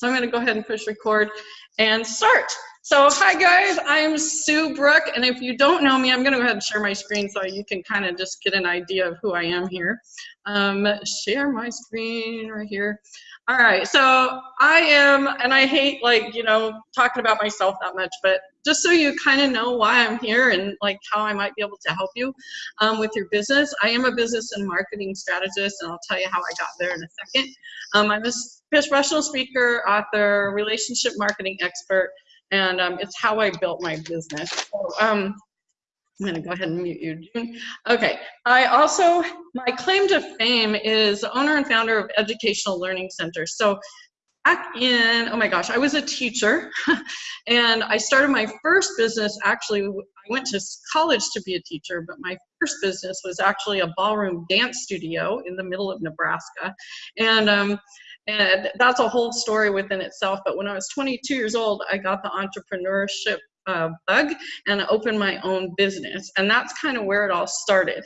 So I'm gonna go ahead and push record and start. So hi guys, I'm Sue Brook, and if you don't know me, I'm gonna go ahead and share my screen so you can kind of just get an idea of who I am here. Um, share my screen right here. All right, so I am, and I hate like, you know, talking about myself that much, but just so you kind of know why I'm here and like how I might be able to help you um, with your business, I am a business and marketing strategist, and I'll tell you how I got there in a second. Um, I'm a professional speaker, author, relationship marketing expert, and um, it's how I built my business. So, um, I'm gonna go ahead and mute you, June. Okay, I also, my claim to fame is owner and founder of Educational Learning Center. So back in, oh my gosh, I was a teacher and I started my first business, actually, I went to college to be a teacher, but my first business was actually a ballroom dance studio in the middle of Nebraska. And um, and that's a whole story within itself. But when I was 22 years old, I got the entrepreneurship uh, bug and opened my own business. And that's kind of where it all started.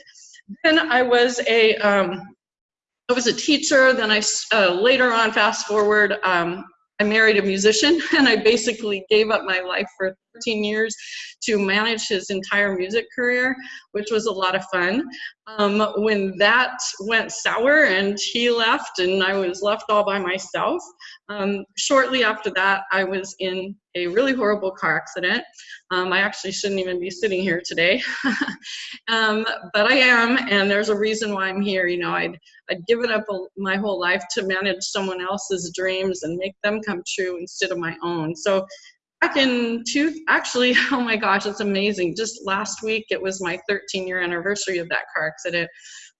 Then I was a, um, I was a teacher. Then I uh, later on, fast forward, um, I married a musician and I basically gave up my life for 13 years to manage his entire music career, which was a lot of fun. Um, when that went sour and he left and I was left all by myself, um, shortly after that, I was in a really horrible car accident. Um, I actually shouldn't even be sitting here today, um, but I am, and there's a reason why I'm here. You know, I'd, I'd given up a, my whole life to manage someone else's dreams and make them come true instead of my own. So back in two, actually, oh my gosh, it's amazing. Just last week, it was my 13 year anniversary of that car accident,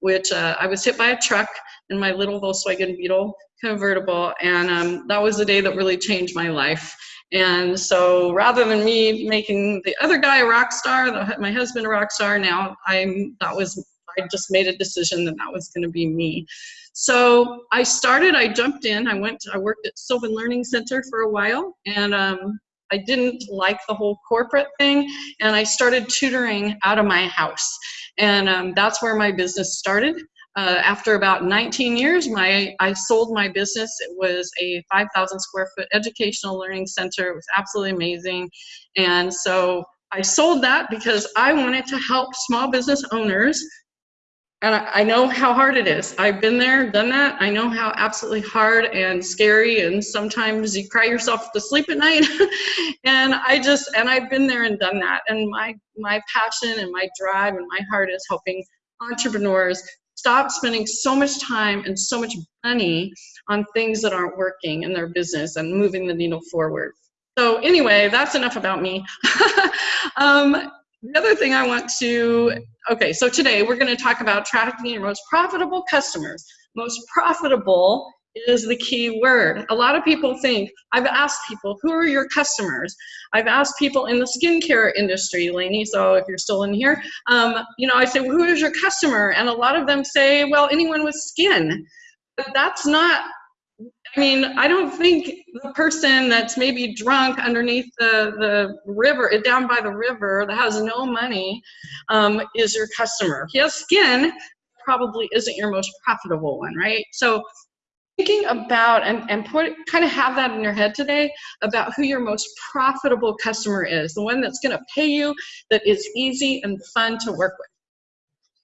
which uh, I was hit by a truck in my little Volkswagen Beetle convertible. And um, that was the day that really changed my life. And so rather than me making the other guy a rock star, the, my husband a rock star, now I'm, that was, I just made a decision that that was gonna be me. So I started, I jumped in, I went, I worked at Sylvan Learning Center for a while and um, I didn't like the whole corporate thing and I started tutoring out of my house. And um, that's where my business started. Uh, after about 19 years, my I sold my business. It was a 5,000 square foot educational learning center. It was absolutely amazing. And so I sold that because I wanted to help small business owners and I, know how hard it is. I've been there, done that. I know how absolutely hard and scary, and sometimes you cry yourself to sleep at night. and I just, and I've been there and done that. And my my passion and my drive and my heart is helping entrepreneurs stop spending so much time and so much money on things that aren't working in their business and moving the needle forward. So anyway, that's enough about me. um, the other thing I want to, okay, so today we're going to talk about trafficking your most profitable customers. Most profitable is the key word. A lot of people think, I've asked people, who are your customers? I've asked people in the skincare industry, Lainey, so if you're still in here, um, you know, I say, well, who is your customer? And a lot of them say, well, anyone with skin. But that's not I mean, I don't think the person that's maybe drunk underneath the, the river, down by the river, that has no money, um, is your customer. He has skin, probably isn't your most profitable one, right? So thinking about and, and put kind of have that in your head today about who your most profitable customer is, the one that's gonna pay you, that is easy and fun to work with.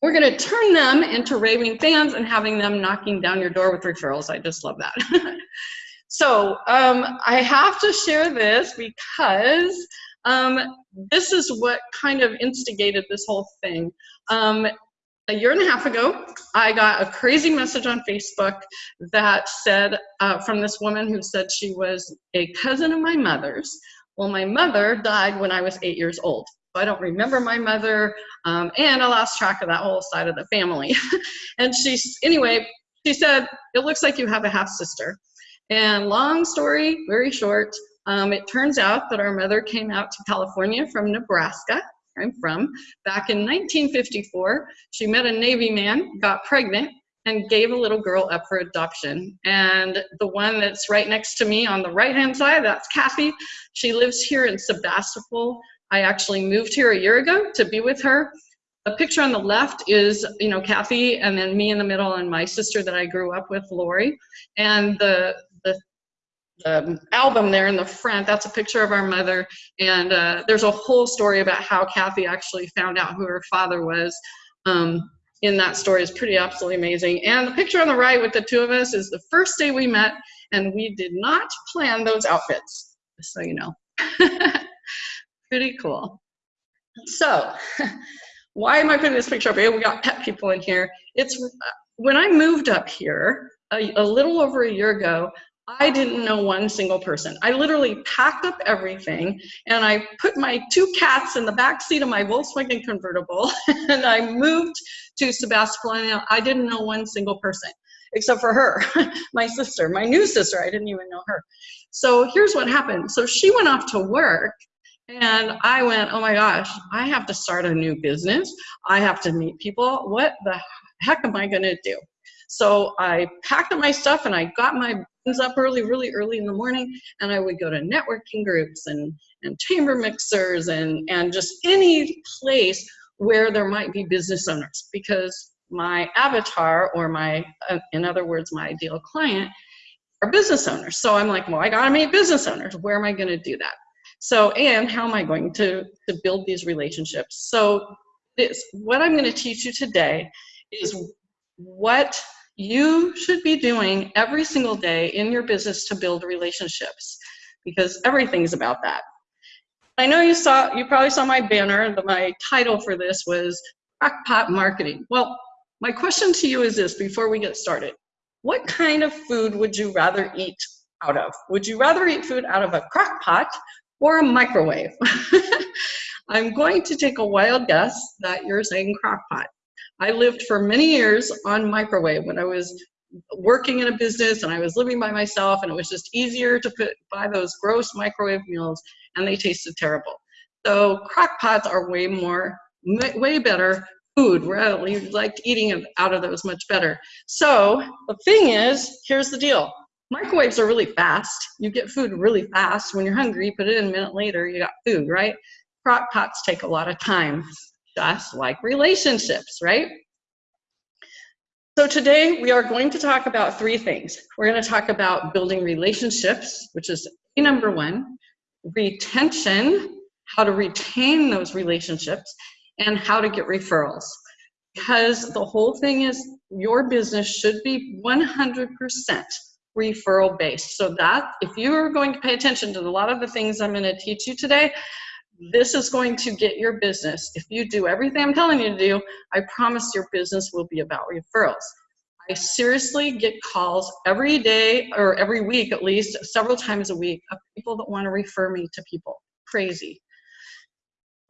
We're going to turn them into raving fans and having them knocking down your door with referrals. I just love that. so um, I have to share this because um, this is what kind of instigated this whole thing. Um, a year and a half ago, I got a crazy message on Facebook that said, uh, from this woman who said she was a cousin of my mother's. Well, my mother died when I was eight years old. I don't remember my mother, um, and I lost track of that whole side of the family. and she, anyway, she said, it looks like you have a half sister. And long story, very short, um, it turns out that our mother came out to California from Nebraska, where I'm from, back in 1954. She met a Navy man, got pregnant, and gave a little girl up for adoption. And the one that's right next to me on the right hand side, that's Kathy. She lives here in Sebastopol, I actually moved here a year ago to be with her. The picture on the left is, you know, Kathy, and then me in the middle, and my sister that I grew up with, Lori. And the the album there in the front, that's a picture of our mother. And uh, there's a whole story about how Kathy actually found out who her father was. Um, in that story is pretty absolutely amazing. And the picture on the right with the two of us is the first day we met, and we did not plan those outfits, just so you know. pretty cool. So, why am I putting this picture up here? We got pet people in here. It's uh, when I moved up here a, a little over a year ago, I didn't know one single person. I literally packed up everything and I put my two cats in the back seat of my Volkswagen convertible and I moved to Sebastopol. I didn't know one single person except for her, my sister, my new sister. I didn't even know her. So here's what happened. So she went off to work and I went, oh my gosh, I have to start a new business. I have to meet people. What the heck am I going to do? So I packed up my stuff and I got my buns up early, really early in the morning, and I would go to networking groups and, and chamber mixers and, and just any place where there might be business owners because my avatar or my, uh, in other words, my ideal client are business owners. So I'm like, well, I gotta meet business owners. Where am I gonna do that? So, and how am I going to, to build these relationships? So this, what I'm gonna teach you today is what you should be doing every single day in your business to build relationships because everything's about that. I know you saw, you probably saw my banner, my title for this was Crackpot Marketing. Well, my question to you is this before we get started. What kind of food would you rather eat out of? Would you rather eat food out of a crock pot or a microwave? I'm going to take a wild guess that you're saying crock pot. I lived for many years on microwave when I was working in a business and I was living by myself and it was just easier to put buy those gross microwave meals and they tasted terrible. So crock pots are way more, way better food. We like eating out of those much better. So the thing is, here's the deal. Microwaves are really fast. You get food really fast. When you're hungry, you put it in a minute later, you got food, right? Crock pots take a lot of time just like relationships, right? So today we are going to talk about three things. We're going to talk about building relationships, which is number one, retention, how to retain those relationships, and how to get referrals. Because the whole thing is your business should be 100% referral based. So that if you're going to pay attention to a lot of the things I'm going to teach you today, this is going to get your business. If you do everything I'm telling you to do, I promise your business will be about referrals. I seriously get calls every day or every week at least, several times a week, of people that want to refer me to people. Crazy.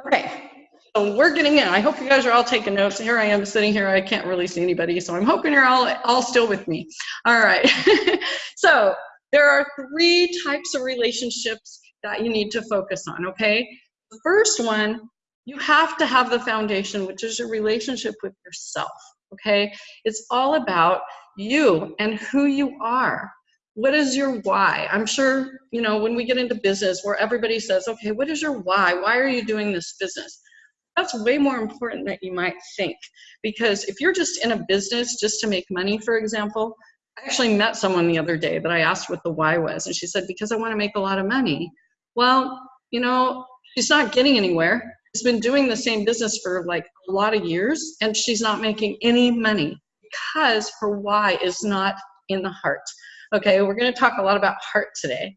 Okay, so we're getting in. I hope you guys are all taking notes. Here I am sitting here. I can't really see anybody, so I'm hoping you're all, all still with me. All right. so there are three types of relationships that you need to focus on, okay? The first one, you have to have the foundation, which is your relationship with yourself, okay? It's all about you and who you are. What is your why? I'm sure, you know, when we get into business where everybody says, okay, what is your why? Why are you doing this business? That's way more important than you might think. Because if you're just in a business just to make money, for example, I actually met someone the other day that I asked what the why was, and she said, because I want to make a lot of money. Well, you know, she's not getting anywhere. She's been doing the same business for like a lot of years and she's not making any money because her why is not in the heart. Okay, we're going to talk a lot about heart today.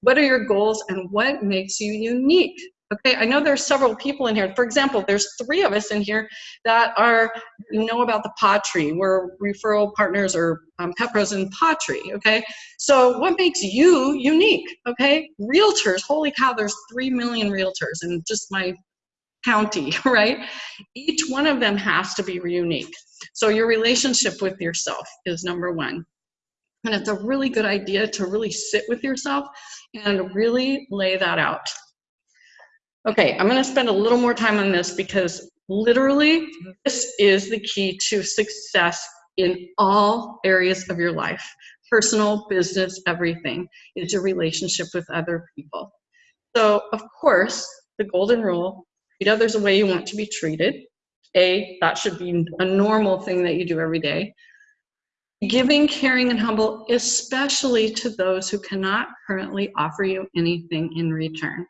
What are your goals and what makes you unique? Okay, I know there's several people in here. For example, there's three of us in here that are know about the Tree. We're referral partners or um, pet pros in Paw Okay, so what makes you unique? Okay, realtors. Holy cow, there's three million realtors in just my county, right? Each one of them has to be unique. So your relationship with yourself is number one. And it's a really good idea to really sit with yourself and really lay that out. Okay, I'm gonna spend a little more time on this because literally this is the key to success in all areas of your life. Personal, business, everything is your relationship with other people. So of course, the golden rule, treat others the way you want to be treated. A, that should be a normal thing that you do every day. giving, caring, and humble, especially to those who cannot currently offer you anything in return.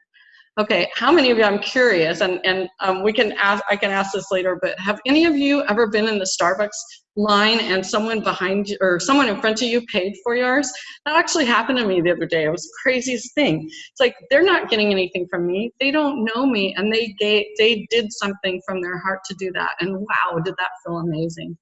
Okay, how many of you, I'm curious, and, and um, we can ask, I can ask this later, but have any of you ever been in the Starbucks line and someone behind you, or someone in front of you paid for yours? That actually happened to me the other day. It was the craziest thing. It's like, they're not getting anything from me. They don't know me, and they, gave, they did something from their heart to do that. And wow, did that feel amazing.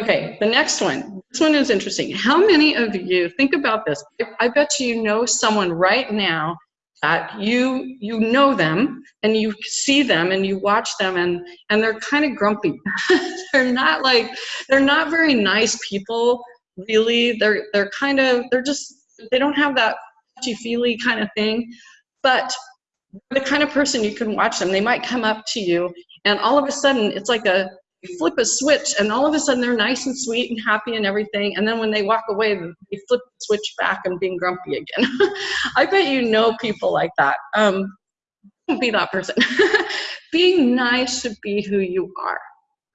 Okay, the next one. This one is interesting. How many of you, think about this, I bet you know someone right now that you you know them and you see them and you watch them and and they're kind of grumpy. They're not like they're not very nice people really. They're they're kind of they're just they don't have that touchy feely kind of thing. But the kind of person you can watch them they might come up to you and all of a sudden it's like a flip a switch and all of a sudden they're nice and sweet and happy and everything and then when they walk away they flip the switch back and being grumpy again. I bet you know people like that. Um, don't be that person. Being nice should be who you are.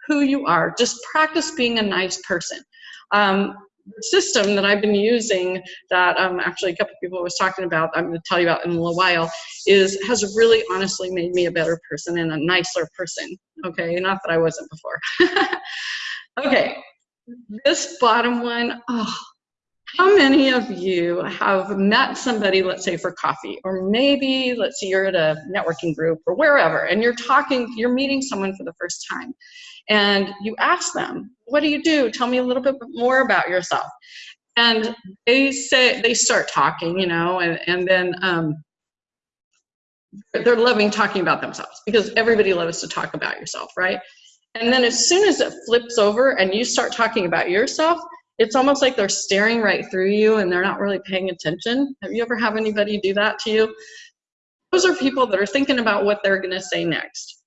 Who you are. Just practice being a nice person. Um, system that I've been using that um, actually a couple people was talking about, I'm going to tell you about in a little while, is has really honestly made me a better person and a nicer person. Okay, not that I wasn't before. okay, this bottom one, oh, how many of you have met somebody, let's say for coffee, or maybe, let's say you're at a networking group or wherever, and you're talking, you're meeting someone for the first time, and you ask them, what do you do? Tell me a little bit more about yourself. And they say, they start talking, you know, and, and then um, they're loving talking about themselves because everybody loves to talk about yourself, right? And then as soon as it flips over and you start talking about yourself, it's almost like they're staring right through you and they're not really paying attention. Have you ever have anybody do that to you? Those are people that are thinking about what they're gonna say next.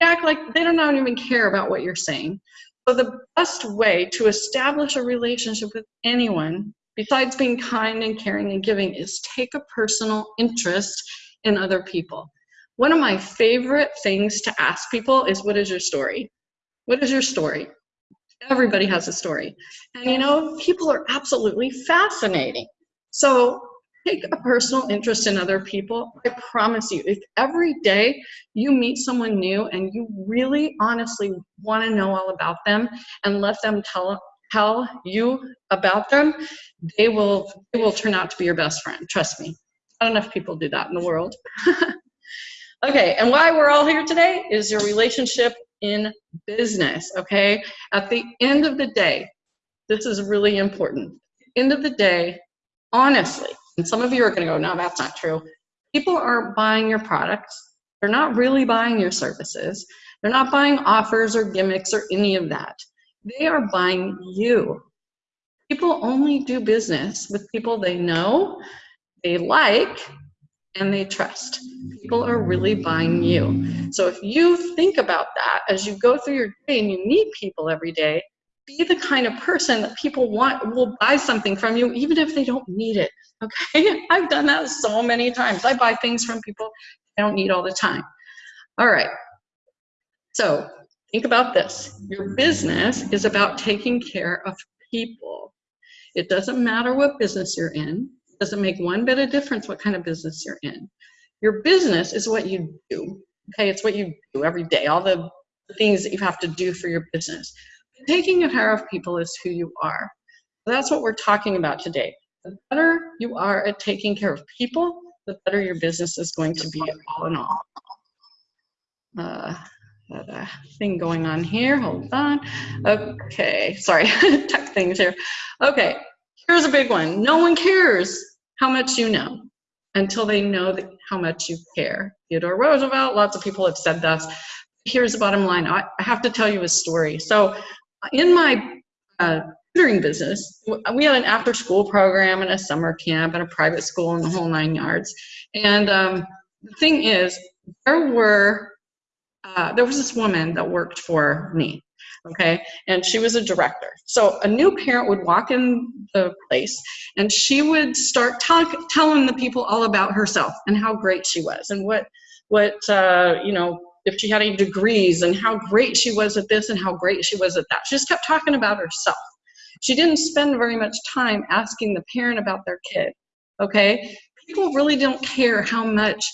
Act like they don't even care about what you're saying. So the best way to establish a relationship with anyone, besides being kind and caring and giving, is take a personal interest in other people. One of my favorite things to ask people is, what is your story? What is your story? Everybody has a story. And you know, people are absolutely fascinating. So take a personal interest in other people. I promise you, if every day you meet someone new and you really honestly want to know all about them and let them tell tell you about them, they will they will turn out to be your best friend. Trust me. Not enough people do that in the world. okay, and why we're all here today is your relationship in business, okay? At the end of the day, this is really important. End of the day, honestly, and some of you are going to go, no, that's not true. People aren't buying your products. They're not really buying your services. They're not buying offers or gimmicks or any of that. They are buying you. People only do business with people they know, they like, and they trust. People are really buying you. So if you think about that as you go through your day and you meet people every day, be the kind of person that people want will buy something from you even if they don't need it. Okay, I've done that so many times. I buy things from people I don't need all the time. All right. So think about this. Your business is about taking care of people. It doesn't matter what business you're in doesn't make one bit of difference what kind of business you're in. Your business is what you do. Okay, it's what you do every day, all the things that you have to do for your business. Taking care of people is who you are. That's what we're talking about today. The better you are at taking care of people, the better your business is going to be all in all. Uh, a thing going on here, hold on. Okay, sorry, tech things here. Okay, Here's a big one. No one cares how much you know until they know that how much you care. Theodore Roosevelt, lots of people have said this. Here's the bottom line. I, have to tell you a story. So in my uh, tutoring business, we had an after school program and a summer camp and a private school and the whole nine yards. And um, the thing is, there were, uh, there was this woman that worked for me okay? And she was a director. So a new parent would walk in the place and she would start telling the people all about herself and how great she was and what, what uh, you know, if she had any degrees and how great she was at this and how great she was at that. She just kept talking about herself. She didn't spend very much time asking the parent about their kid, okay? People really don't care how much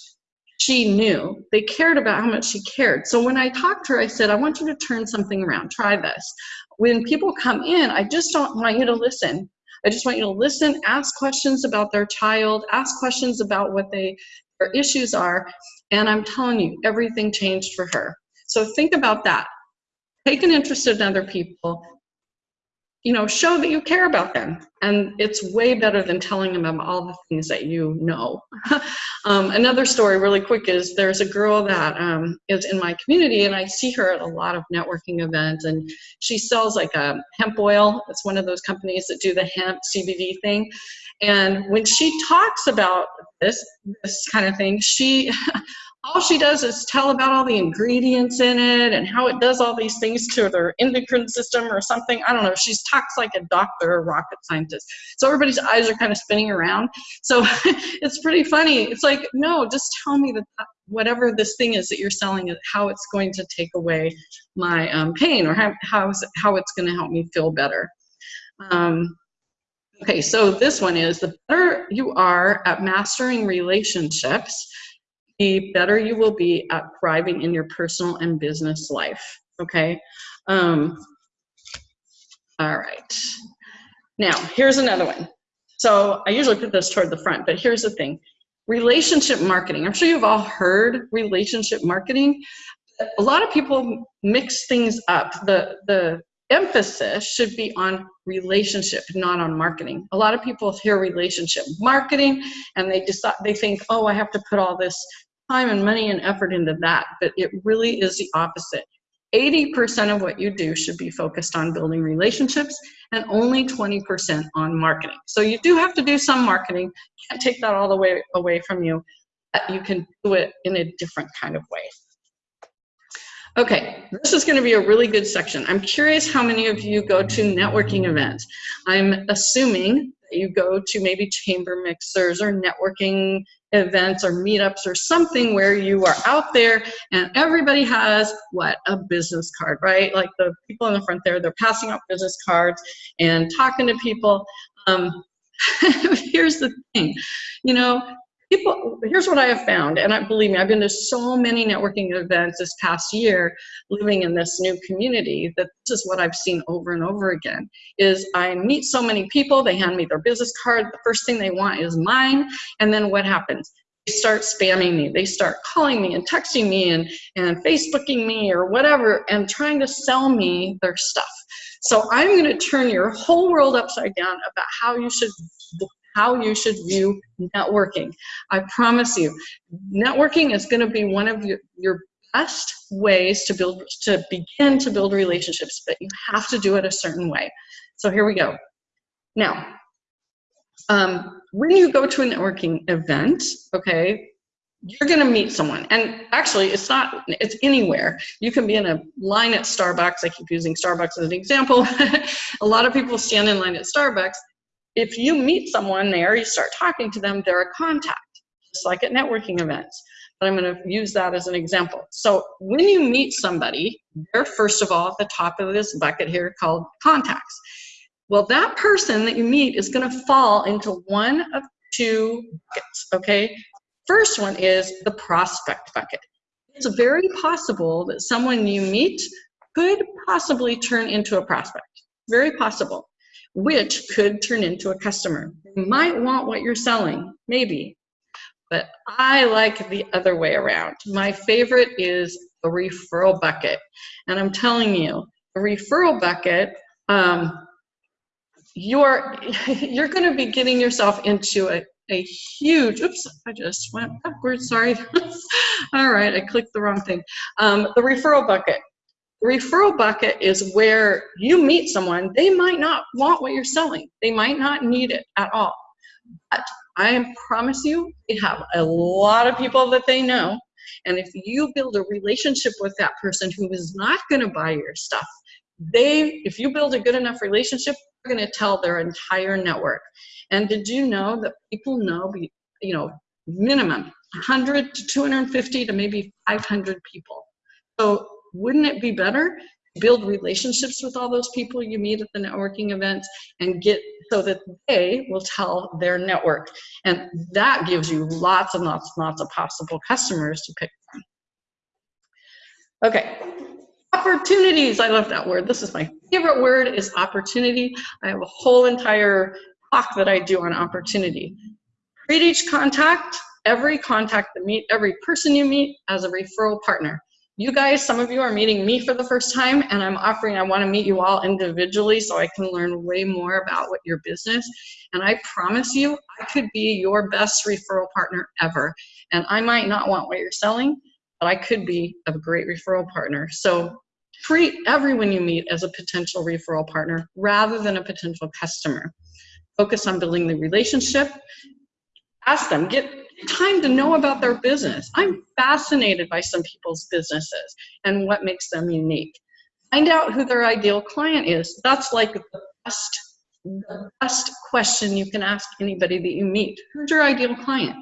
she knew. They cared about how much she cared. So when I talked to her, I said, I want you to turn something around. Try this. When people come in, I just don't want you to listen. I just want you to listen, ask questions about their child, ask questions about what they their issues are, and I'm telling you, everything changed for her. So think about that. Take an interest in other people, you know, show that you care about them. And it's way better than telling them all the things that you know. um, another story, really quick, is there's a girl that um, is in my community, and I see her at a lot of networking events, and she sells like a hemp oil. It's one of those companies that do the hemp CBD thing. And when she talks about this, this kind of thing, she all she does is tell about all the ingredients in it and how it does all these things to their endocrine system or something. I don't know. She talks like a doctor or rocket scientist. So everybody's eyes are kind of spinning around. So it's pretty funny. It's like, no, just tell me that whatever this thing is that you're selling, how it's going to take away my um, pain or how, how, how it's going to help me feel better. Um, okay, so this one is the better you are at mastering relationships, the better you will be at thriving in your personal and business life. Okay. Um, all right. Now, here's another one. So I usually put this toward the front, but here's the thing. Relationship marketing. I'm sure you've all heard relationship marketing. A lot of people mix things up. The, the emphasis should be on relationship, not on marketing. A lot of people hear relationship marketing and they decide they think, oh, I have to put all this time and money and effort into that, but it really is the opposite. 80% of what you do should be focused on building relationships and only 20% on marketing. So you do have to do some marketing. Can't take that all the way away from you. But You can do it in a different kind of way. Okay, this is going to be a really good section. I'm curious how many of you go to networking events. I'm assuming that you go to maybe chamber mixers or networking events or meetups or something where you are out there and everybody has what a business card right like the people in the front there they're passing out business cards and talking to people um, here's the thing you know people here's what i have found and i believe me i've been to so many networking events this past year living in this new community that this is what i've seen over and over again is i meet so many people they hand me their business card the first thing they want is mine and then what happens? They start spamming me they start calling me and texting me and and facebooking me or whatever and trying to sell me their stuff. So i'm going to turn your whole world upside down about how you should how you should view networking. I promise you, networking is going to be one of your, your best ways to build to begin to build relationships, but you have to do it a certain way. So here we go. Now, um, when you go to a networking event, okay, you're going to meet someone and actually it's not it's anywhere you can be in a line at starbucks i keep using starbucks as an example a lot of people stand in line at starbucks if you meet someone there, you start talking to them, they're a contact, just like at networking events. But I'm going to use that as an example. So when you meet somebody, they're first of all at the top of this bucket here called contacts. Well, that person that you meet is going to fall into one of two buckets, okay? First one is the prospect bucket. It's very possible that someone you meet could possibly turn into a prospect. Very possible which could turn into a customer. They might want what you're selling, maybe, but I like the other way around. My favorite is a referral bucket. And I'm telling you, a referral bucket, um, you're, you're gonna be getting yourself into a, a huge, oops, I just went backwards, sorry. All right, I clicked the wrong thing. Um, the referral bucket referral bucket is where you meet someone, they might not want what you're selling. They might not need it at all. But I promise you, they have a lot of people that they know. And if you build a relationship with that person who is not going to buy your stuff, they, if you build a good enough relationship, they're going to tell their entire network. And did you know that people know, you know, minimum 100 to 250 to maybe 500 people. So wouldn't it be better to build relationships with all those people you meet at the networking events and get so that they will tell their network. And that gives you lots and lots and lots of possible customers to pick from. Okay, opportunities. I love that word. This is my favorite word is opportunity. I have a whole entire talk that I do on opportunity. Treat each contact, every contact that meet, every person you meet as a referral partner. You guys, some of you are meeting me for the first time and I'm offering, I wanna meet you all individually so I can learn way more about what your business. And I promise you, I could be your best referral partner ever. And I might not want what you're selling, but I could be a great referral partner. So treat everyone you meet as a potential referral partner rather than a potential customer. Focus on building the relationship. Ask them, get time to know about their business. I'm fascinated by some people's businesses and what makes them unique. Find out who their ideal client is. That's like the best, the best question you can ask anybody that you meet. Who's your ideal client?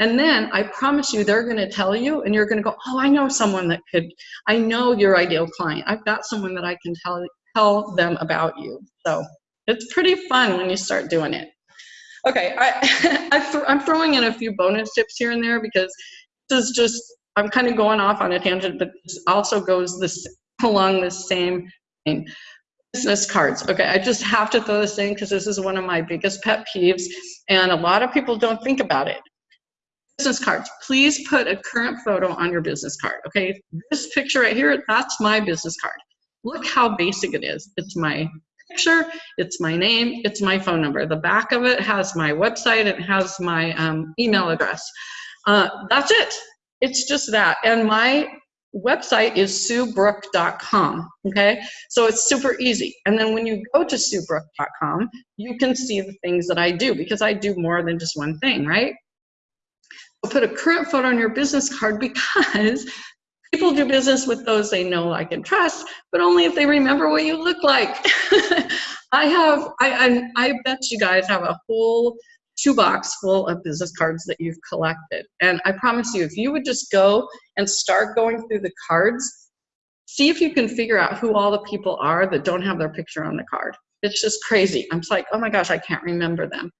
And then I promise you, they're going to tell you, and you're going to go, "Oh, I know someone that could. I know your ideal client. I've got someone that I can tell tell them about you." So it's pretty fun when you start doing it. Okay, I, I th I'm throwing in a few bonus tips here and there because this is just, I'm kind of going off on a tangent, but this also goes this along the same thing. Business cards. Okay, I just have to throw this in because this is one of my biggest pet peeves, and a lot of people don't think about it. Business cards. Please put a current photo on your business card. Okay, this picture right here, that's my business card. Look how basic it is. It's my picture, it's my name, it's my phone number. The back of it has my website, it has my um, email address. Uh, that's it. It's just that. And my website is suebrook.com, okay? So it's super easy. And then when you go to suebrook.com, you can see the things that I do because I do more than just one thing, right? So put a current photo on your business card because People do business with those they know, like, and trust, but only if they remember what you look like. I have, I, I, I bet you guys have a whole shoebox full of business cards that you've collected. And I promise you, if you would just go and start going through the cards, see if you can figure out who all the people are that don't have their picture on the card. It's just crazy. I'm just like, oh my gosh, I can't remember them.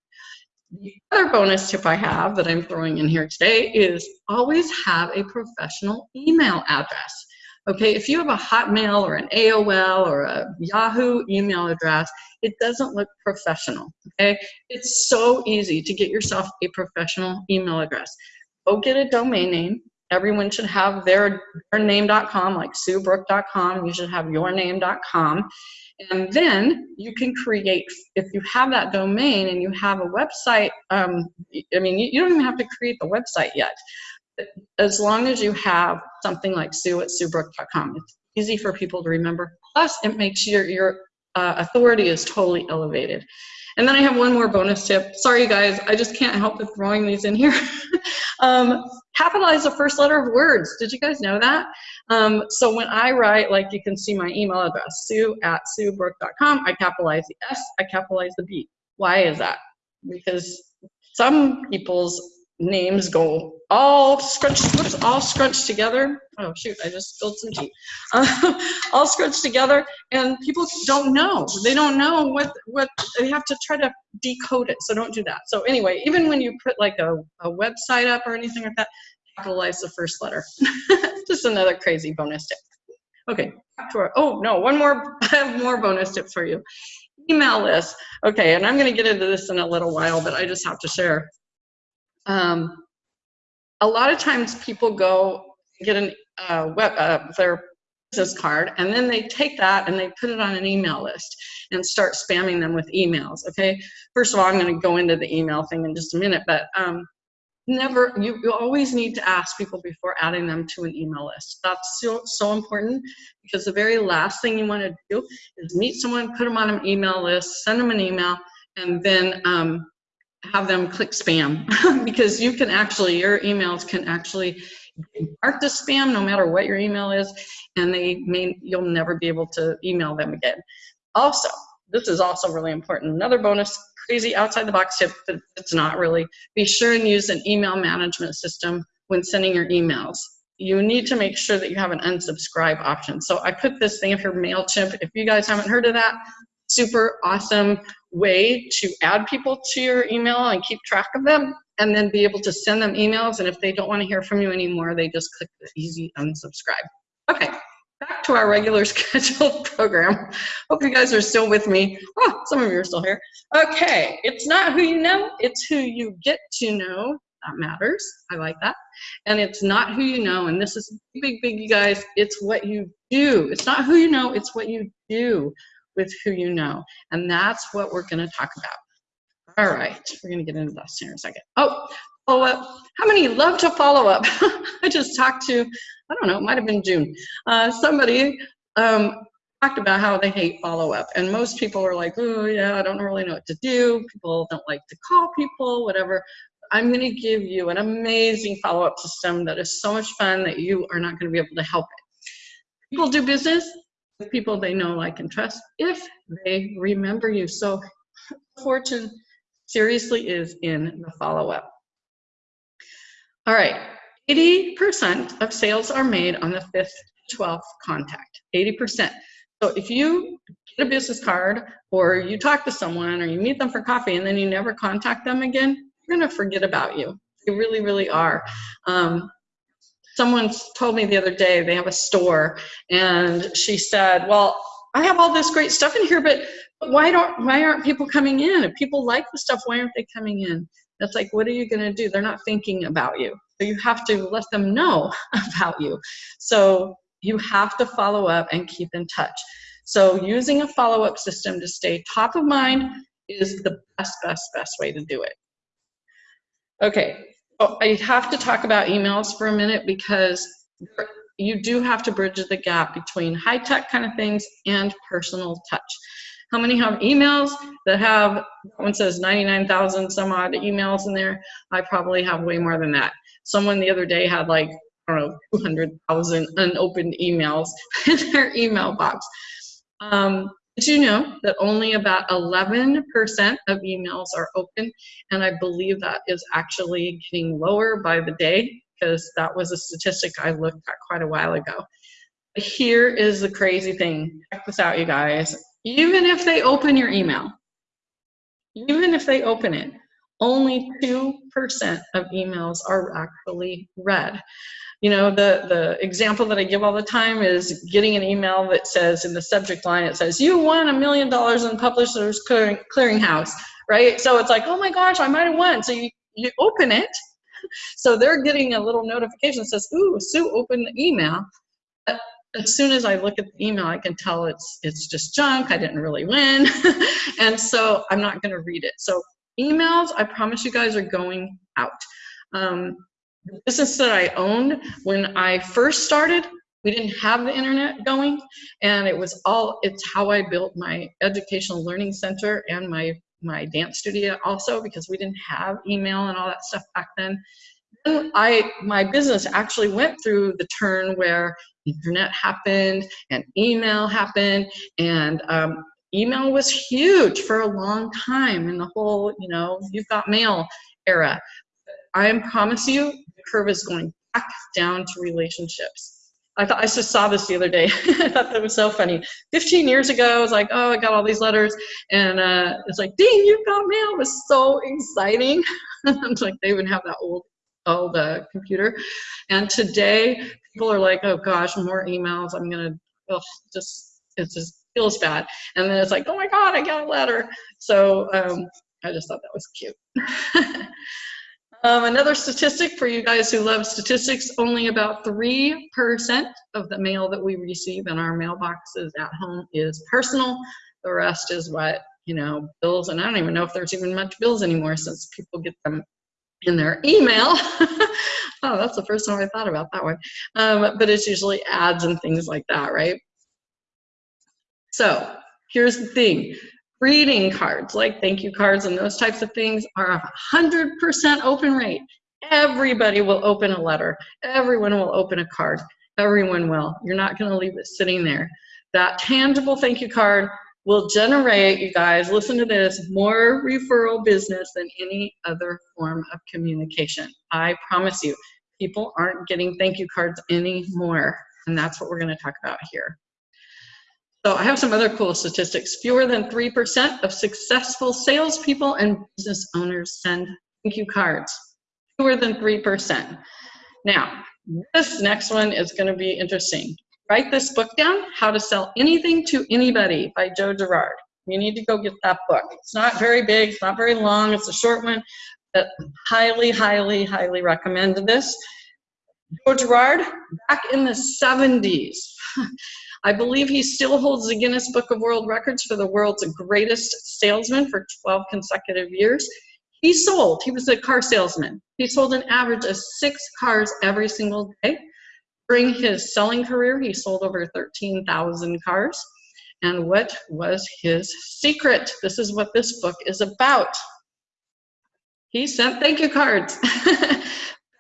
The other bonus tip I have that I'm throwing in here today is always have a professional email address. Okay, if you have a Hotmail or an AOL or a Yahoo email address, it doesn't look professional. Okay, it's so easy to get yourself a professional email address. Go get a domain name. Everyone should have their, their name.com, like suebrook.com. You should have yourname.com. And then you can create, if you have that domain and you have a website, um, I mean, you, don't even have to create the website yet. As long as you have something like sue at suebrook.com, it's easy for people to remember. Plus, it makes your, your uh, authority is totally elevated. And then I have one more bonus tip. Sorry, guys, I just can't help but throwing these in here. um, capitalize the first letter of words. Did you guys know that? Um, so when I write, like you can see my email address, sue at suebrook.com, I capitalize the S, I capitalize the B. Why is that? Because some people's names go all scrunched, whoops, all scrunched together. Oh shoot, I just spilled some tea. Uh, all scrunched together, and people don't know. They don't know what what they have to try to decode it. So don't do that. So anyway, even when you put like a, a website up or anything like that, capitalize the first letter. just another crazy bonus tip. Okay, oh no, one more. I have more bonus tips for you. Email list. Okay, and I'm going to get into this in a little while, but I just have to share. Um, a lot of times people go get an, uh, web, uh, their business card and then they take that and they put it on an email list and start spamming them with emails okay? First of all i'm going to go into the email thing in just a minute but um, never you, you always need to ask people before adding them to an email list. That's so, so important because the very last thing you want to do is meet someone put them on an email list send them an email and then um, have them click spam because you can actually, your emails can actually mark as spam no matter what your email is and they may, you'll never be able to email them again. Also, this is also really important. Another bonus, crazy outside the box tip, but it's not really. Be sure and use an email management system when sending your emails. you need to make sure that you have an unsubscribe option. So I put this thing for MailChimp. If you guys haven't heard of that, super awesome way to add people to your email and keep track of them and then be able to send them emails. And if they don't want to hear from you anymore, they just click the easy unsubscribe. Okay, back to our regular scheduled program. Hope you guys are still with me. Oh, some of you are still here. Okay, it's not who you know, it's who you get to know that matters. I like that. And it's not who you know, and this is big, big, you guys, it's what you do. It's not who you know, it's what you do with who you know. And that's what we're gonna talk about. All right, we're gonna get into this here in a second. Oh, follow up. How many love to follow up? I just talked to, I don't know, it might have been June. Uh, somebody um, talked about how they hate follow up. And most people are like, oh, yeah, I don't really know what to do. People don't like to call people, whatever. I'm going to give you an amazing follow up system that is so much fun that you are not going to be able to help it. People do business people they know, like, and trust if they remember you. So, fortune seriously is in the follow up. All right, 80% of sales are made on the fifth, 12th contact. 80%. So if you get a business card or you talk to someone or you meet them for coffee and then you never contact them again, they're going to forget about you. They really, really are. Um, someone told me the other day they have a store and she said, well, I have all this great stuff in here, but why don't why aren't people coming in? If people like the stuff, why aren't they coming in? That's like, what are you going to do? They're not thinking about you. So you have to let them know about you. So you have to follow up and keep in touch. So using a follow-up system to stay top of mind is the best, best, best way to do it. Okay, oh, I have to talk about emails for a minute because you do have to bridge the gap between high-tech kind of things and personal touch. How many have emails that have, one says 99,000 some odd emails in there? I probably have way more than that. Someone the other day had like, I don't know, 200,000 unopened emails in their email box. Um, did you know that only about 11% of emails are open? And I believe that is actually getting lower by the day because that was a statistic I looked at quite a while ago. Here is the crazy thing. Check this out, you guys even if they open your email, even if they open it, only 2% of emails are actually read. You know, the, the example that I give all the time is getting an email that says in the subject line, it says, you won a million dollars in Publishers Clearinghouse, right? So it's like, oh my gosh, I might have won. So you, you open it. So they're getting a little notification that says, ooh, Sue opened the email. As soon as I look at the email, I can tell it's it's just junk. I didn't really win, and so I'm not going to read it. So emails, I promise you guys, are going out. Um, the business that I owned when I first started, we didn't have the internet going, and it was all. It's how I built my educational learning center and my my dance studio also because we didn't have email and all that stuff back then. I my business actually went through the turn where internet happened and email happened and um, email was huge for a long time in the whole you know you've got mail era i promise you the curve is going back down to relationships I thought I just saw this the other day. I thought that was so funny. 15 years ago, I was like, oh, I got all these letters, and uh, it's like, ding, you've got mail. It was so exciting. it's like they even have that old old uh, computer, and today people are like, oh gosh, more emails. I'm gonna just it's just feels bad. And then it's like, oh my god, I got a letter. So um, I just thought that was cute. um, another statistic for you guys who love statistics: only about three percent of the mail that we receive in our mailboxes at home is personal. The rest is what you know bills, and I don't even know if there's even much bills anymore since people get them in their email. oh, that's the first time I thought about that one. Um, but it's usually ads and things like that, right? So here's the thing. Greeting cards, like thank you cards and those types of things, are a 100% open rate. Everybody will open a letter. Everyone will open a card. Everyone will. You're not going to leave it sitting there. That tangible thank you card will generate, you guys, listen to this, more referral business than any other form of communication. I promise you. people aren't getting thank you cards anymore. And that's what we're going to talk about here. So I have some other cool statistics. Fewer than 3% of successful salespeople and business owners send thank you cards. Fewer than 3%. Now, this next one is going to be interesting. Write this book down, How to Sell Anything to Anybody by Joe Girard. You need to go get that book. It's not very big, it's not very long, it's a short one, but highly, highly, highly recommend this. Joe Girard, back in the 70s, I believe he still holds the Guinness Book of World Records for the world's greatest salesman for 12 consecutive years. He sold, he was a car salesman. He sold an average of six cars every single day. During his selling career, he sold over 13,000 cars. And what was his secret? This is what this book is about. He sent thank you cards.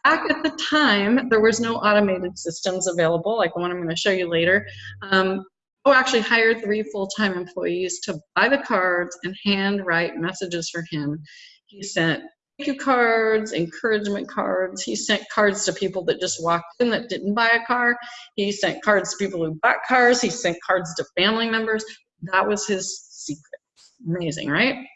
Back at the time, there was no automated systems available, like the one I'm going to show you later. Um, Joe actually hired three full-time employees to buy the cards and handwrite messages for him. He sent thank you cards, encouragement cards. He sent cards to people that just walked in that didn't buy a car. He sent cards to people who bought cars. He sent cards to family members. That was his secret. Amazing, right?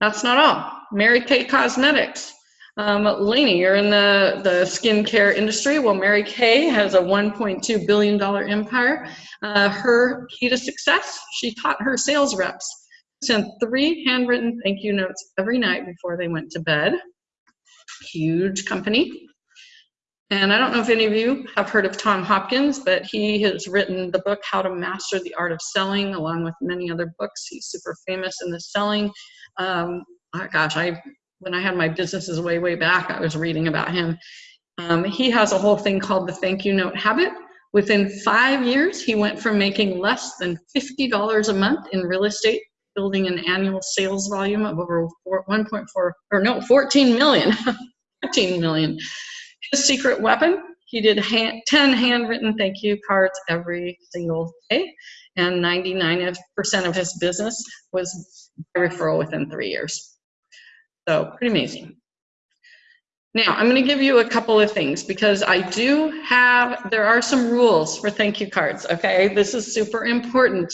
That's not all. Mary Kay Cosmetics. Um, Lainey, you're in the, the skincare industry. Well, Mary Kay has a $1.2 billion empire. Uh, her key to success, she taught her sales reps send three handwritten thank you notes every night before they went to bed. Huge company. And I don't know if any of you have heard of Tom Hopkins, but he has written the book How to Master the Art of Selling, along with many other books. He's super famous in the selling. Um, oh gosh, I when I had my businesses way, way back, I was reading about him. Um, he has a whole thing called the thank you note habit. Within five years, he went from making less than $50 a month in real estate building an annual sales volume of over 1.4 or no 14 million 14 million his secret weapon he did hand, 10 handwritten thank you cards every single day and 99% of his business was referral within three years so pretty amazing now, I'm going to give you a couple of things because I do have, there are some rules for thank you cards, okay? This is super important.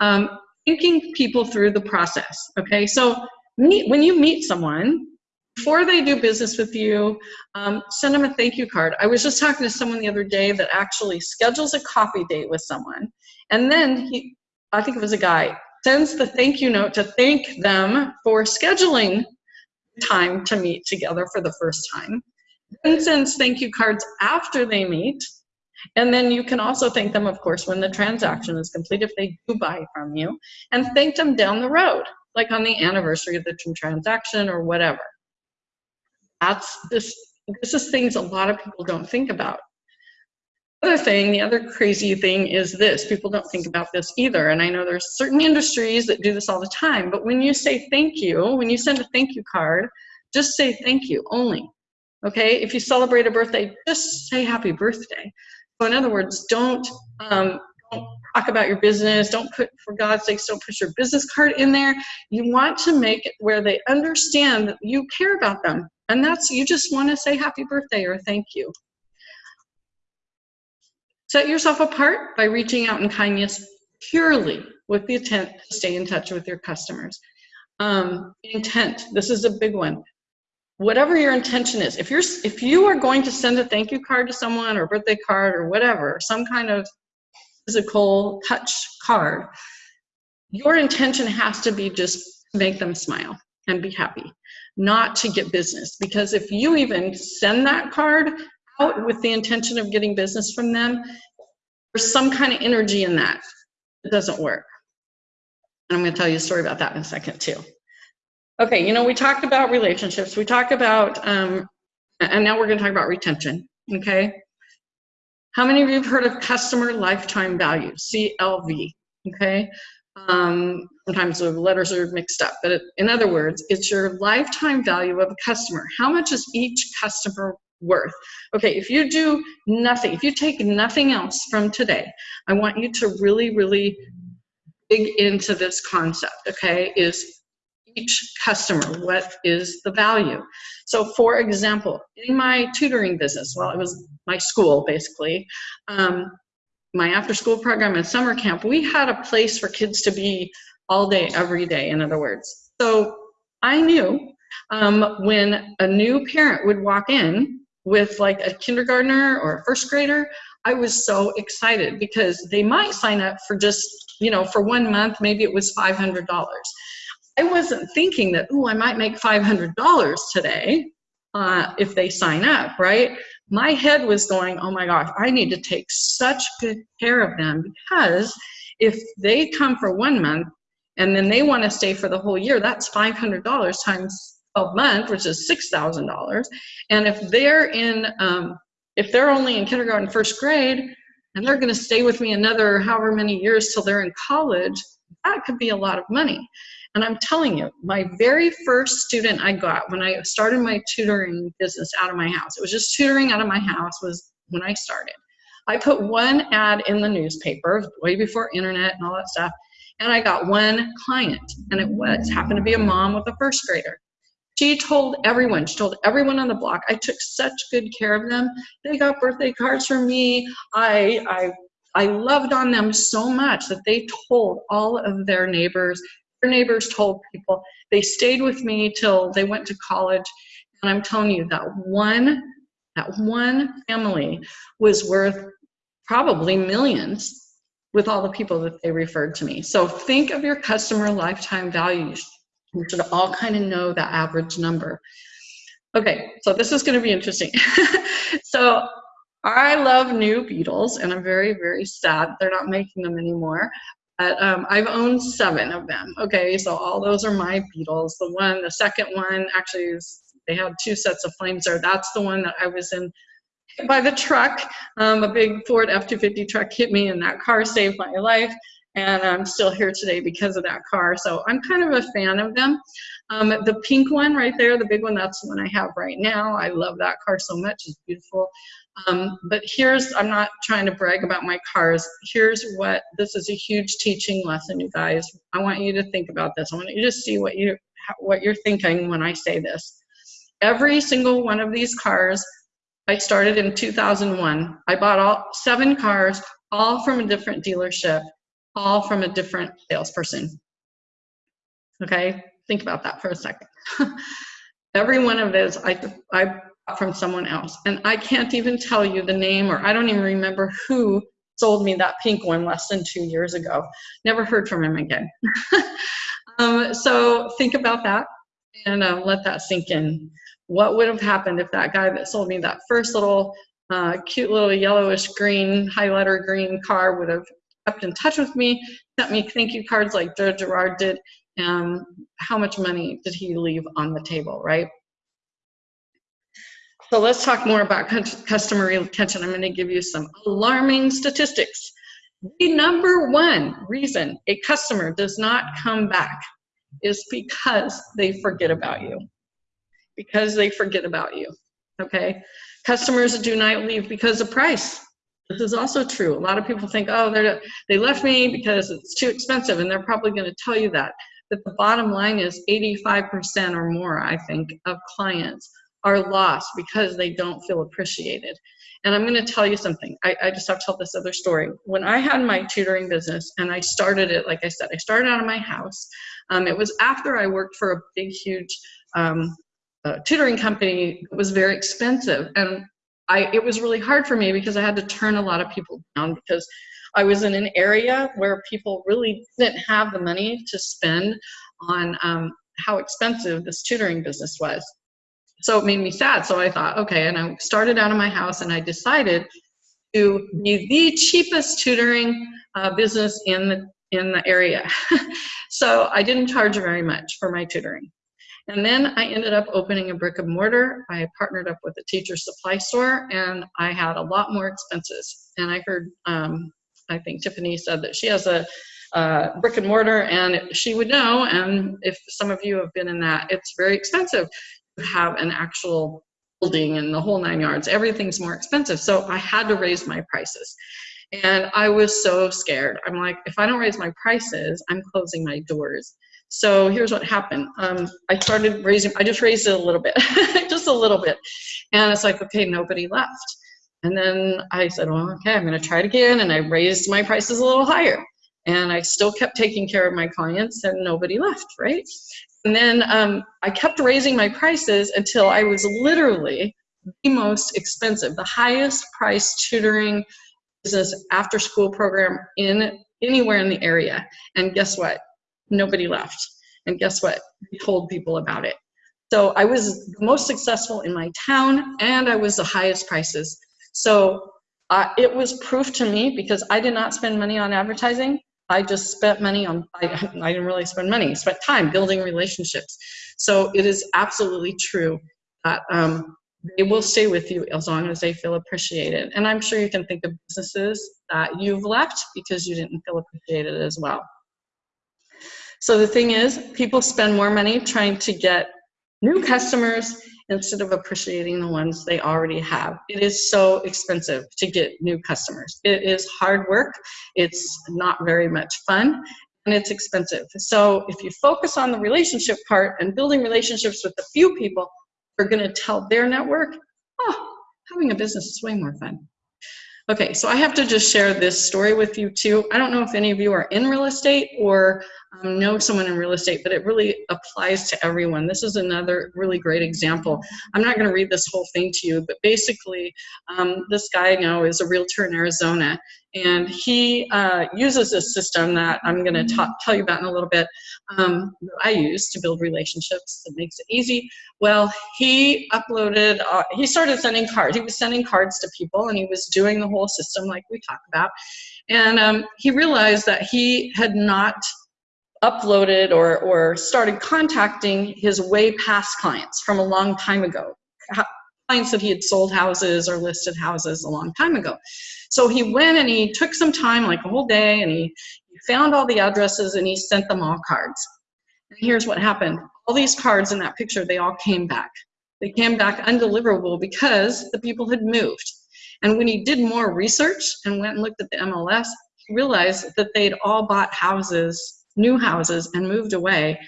Um, thinking people through the process. Okay, so meet, when you meet someone, before they do business with you, um, send them a thank you card. I was just talking to someone the other day that actually schedules a coffee date with someone, and then he, I think it was a guy, sends the thank you note to thank them for scheduling time to meet together for the first time. Then sends thank you cards after they meet and then you can also thank them, of course, when the transaction is complete, if they do buy from you, and thank them down the road, like on the anniversary of the transaction or whatever. That's this, this is things a lot of people don't think about. The other thing, the other crazy thing is this, people don't think about this either, and I know there's certain industries that do this all the time, but when you say thank you, when you send a thank you card, just say thank you only, okay? If you celebrate a birthday, just say happy birthday. So in other words, don't, um, don't talk about your business. Don't put, for God's sakes, don't put your business card in there. You want to make it where they understand that you care about them. And that's, you just want to say happy birthday or thank you. Set yourself apart by reaching out in kindness purely with the intent to stay in touch with your customers. Um, intent, this is a big one whatever your intention is if you're if you are going to send a thank you card to someone or a birthday card or whatever some kind of physical touch card your intention has to be just make them smile and be happy not to get business because if you even send that card out with the intention of getting business from them there's some kind of energy in that it doesn't work and i'm going to tell you a story about that in a second too Okay, you know, we talked about relationships, we talked about, um, and now we're going to talk about retention, okay? How many of you have heard of customer lifetime value, CLV, okay? Um, sometimes the letters are mixed up, but it, in other words, it's your lifetime value of a customer. How much is each customer worth? Okay, if you do nothing, if you take nothing else from today, I want you to really, really dig into this concept, okay, is each customer what is the value. So for example, in my tutoring business, well, it was my school basically, um, my after school program and summer camp, we had a place for kids to be all day, every day, in other words. So I knew um, when a new parent would walk in with like a kindergartner or a first grader, I was so excited because they might sign up for just, you know, for one month, maybe it was $500. I wasn't thinking that, oh, I might make $500 today uh, if they sign up, right? My head was going, oh my gosh, I need to take such good care of them because if they come for one month and then they want to stay for the whole year, that's $500 times 12 months, which is $6,000. And if they're in, um, if they're only in kindergarten, first grade, and they're going to stay with me another however many years till they're in college, that could be a lot of money. And I'm telling you, my very first student I got when I started my tutoring business out of my house, it was just tutoring out of my house was when I started. I put one ad in the newspaper way before internet and all that stuff, and I got one client, and it was happened to be a mom with a first grader. She told everyone, she told everyone on the block, I took such good care of them. They got birthday cards from me. I, I I loved on them so much that they told all of their neighbors, their neighbors told people. They stayed with me till they went to college. And I'm telling you that one, that one family was worth probably millions with all the people that they referred to me. So think of your customer lifetime values. You should all kind of know the average number. Okay, so this is going to be interesting. so I love new Beetles, and I'm very, very sad they're not making them anymore. But um, I've owned seven of them. Okay, so all those are my Beetles. The one, the second one, actually, is, they had two sets of flames there. That's the one that I was in by the truck. Um, a big Ford F-250 truck hit me, and that car saved my life. And I'm still here today because of that car. So I'm kind of a fan of them. Um, the pink one right there, the big one, that's the one I have right now. I love that car so much. It's beautiful. Um, but here's, I'm not trying to brag about my cars. Here's what, this is a huge teaching lesson, you guys. I want you to think about this. I want you to see what, you, what you're thinking when I say this. Every single one of these cars, I started in 2001. I bought all seven cars, all from a different dealership, all from a different salesperson. Okay, think about that for a second. Every one of those, I, I from someone else. And I can't even tell you the name or I don't even remember who sold me that pink one less than two years ago. Never heard from him again. um, so think about that and uh, let that sink in. What would have happened if that guy that sold me that first little uh, cute little yellowish green, highlighter green car would have kept in touch with me, sent me thank you cards like Joe Girard did, um, how much money did he leave on the table, right? So let's talk more about customer retention. I'm going to give you some alarming statistics. The number one reason a customer does not come back is because they forget about you. Because they forget about you. Okay? Customers do not leave because of price. This is also true. A lot of people think, oh, they they left me because it's too expensive, and they're probably going to tell you that. But the bottom line is 85% or more, I think, of clients are lost because they don't feel appreciated. And I'm going to tell you something. I, I, just have to tell this other story. When I had my tutoring business and I started it, like I said, I started out of my house. Um, it was after I worked for a big, huge um, uh, tutoring company. It was very expensive. And I, it was really hard for me because I had to turn a lot of people down because I was in an area where people really didn't have the money to spend on um, how expensive this tutoring business was so it made me sad. So I thought, okay, and I started out of my house and I decided to be the cheapest tutoring uh, business in the in the area. so I didn't charge very much for my tutoring. And then I ended up opening a brick and mortar. I partnered up with a teacher supply store and I had a lot more expenses. And I heard, um, I think Tiffany said that she has a uh, brick and mortar and she would know and if some of you have been in that it's very expensive to have an actual building and the whole nine yards. Everything's more expensive. So I had to raise my prices. And I was so scared. I'm like, if I don't raise my prices, I'm closing my doors. So here's what happened. Um, I started raising, I just raised it a little bit, just a little bit. And it's like, okay, nobody left. And then I said, well, okay, I'm going to try it again. And I raised my prices a little higher. And I still kept taking care of my clients and nobody left, right? And then um, I kept raising my prices until I was literally the most expensive, the highest price tutoring business after school program in anywhere in the area. And guess what? Nobody left. And guess what? We told people about it. So I was the most successful in my town and I was the highest prices. So uh, it was proof to me because I did not spend money on advertising. I just spent money on, I, I didn't really spend money, spent time building relationships. So it is absolutely true that um, they will stay with you as long as they feel appreciated. And I'm sure you can think of businesses that you've left because you didn't feel appreciated as well. So the thing is, people spend more money trying to get new customers instead of appreciating the ones they already have. It is so expensive to get new customers. It is hard work, it's not very much fun, and it's expensive. So if you focus on the relationship part and building relationships with a few people who are gonna tell their network, oh, having a business is way more fun. Okay, so I have to just share this story with you too. I don't know if any of you are in real estate or um, know someone in real estate, but it really applies to everyone. This is another really great example. I'm not going to read this whole thing to you, but basically, um, this guy I know is a realtor in Arizona, and he uh, uses a system that I'm going to tell you about in a little bit um, I use to build relationships that makes it easy. Well, he uploaded, uh, he started sending cards. He was sending cards to people, and he was doing the whole system like we talked about. And um, he realized that he had not uploaded or, or started contacting his way past clients from a long time ago. Clients that he had sold houses or listed houses a long time ago. So he went and he took some time, like a whole day, and he, found all the addresses and he sent them all cards. And here's what happened. All these cards in that picture, they all came back. They came back undeliverable because the people had moved. And when he did more research and went and looked at the MLS, he realized that they'd all bought houses new houses and moved away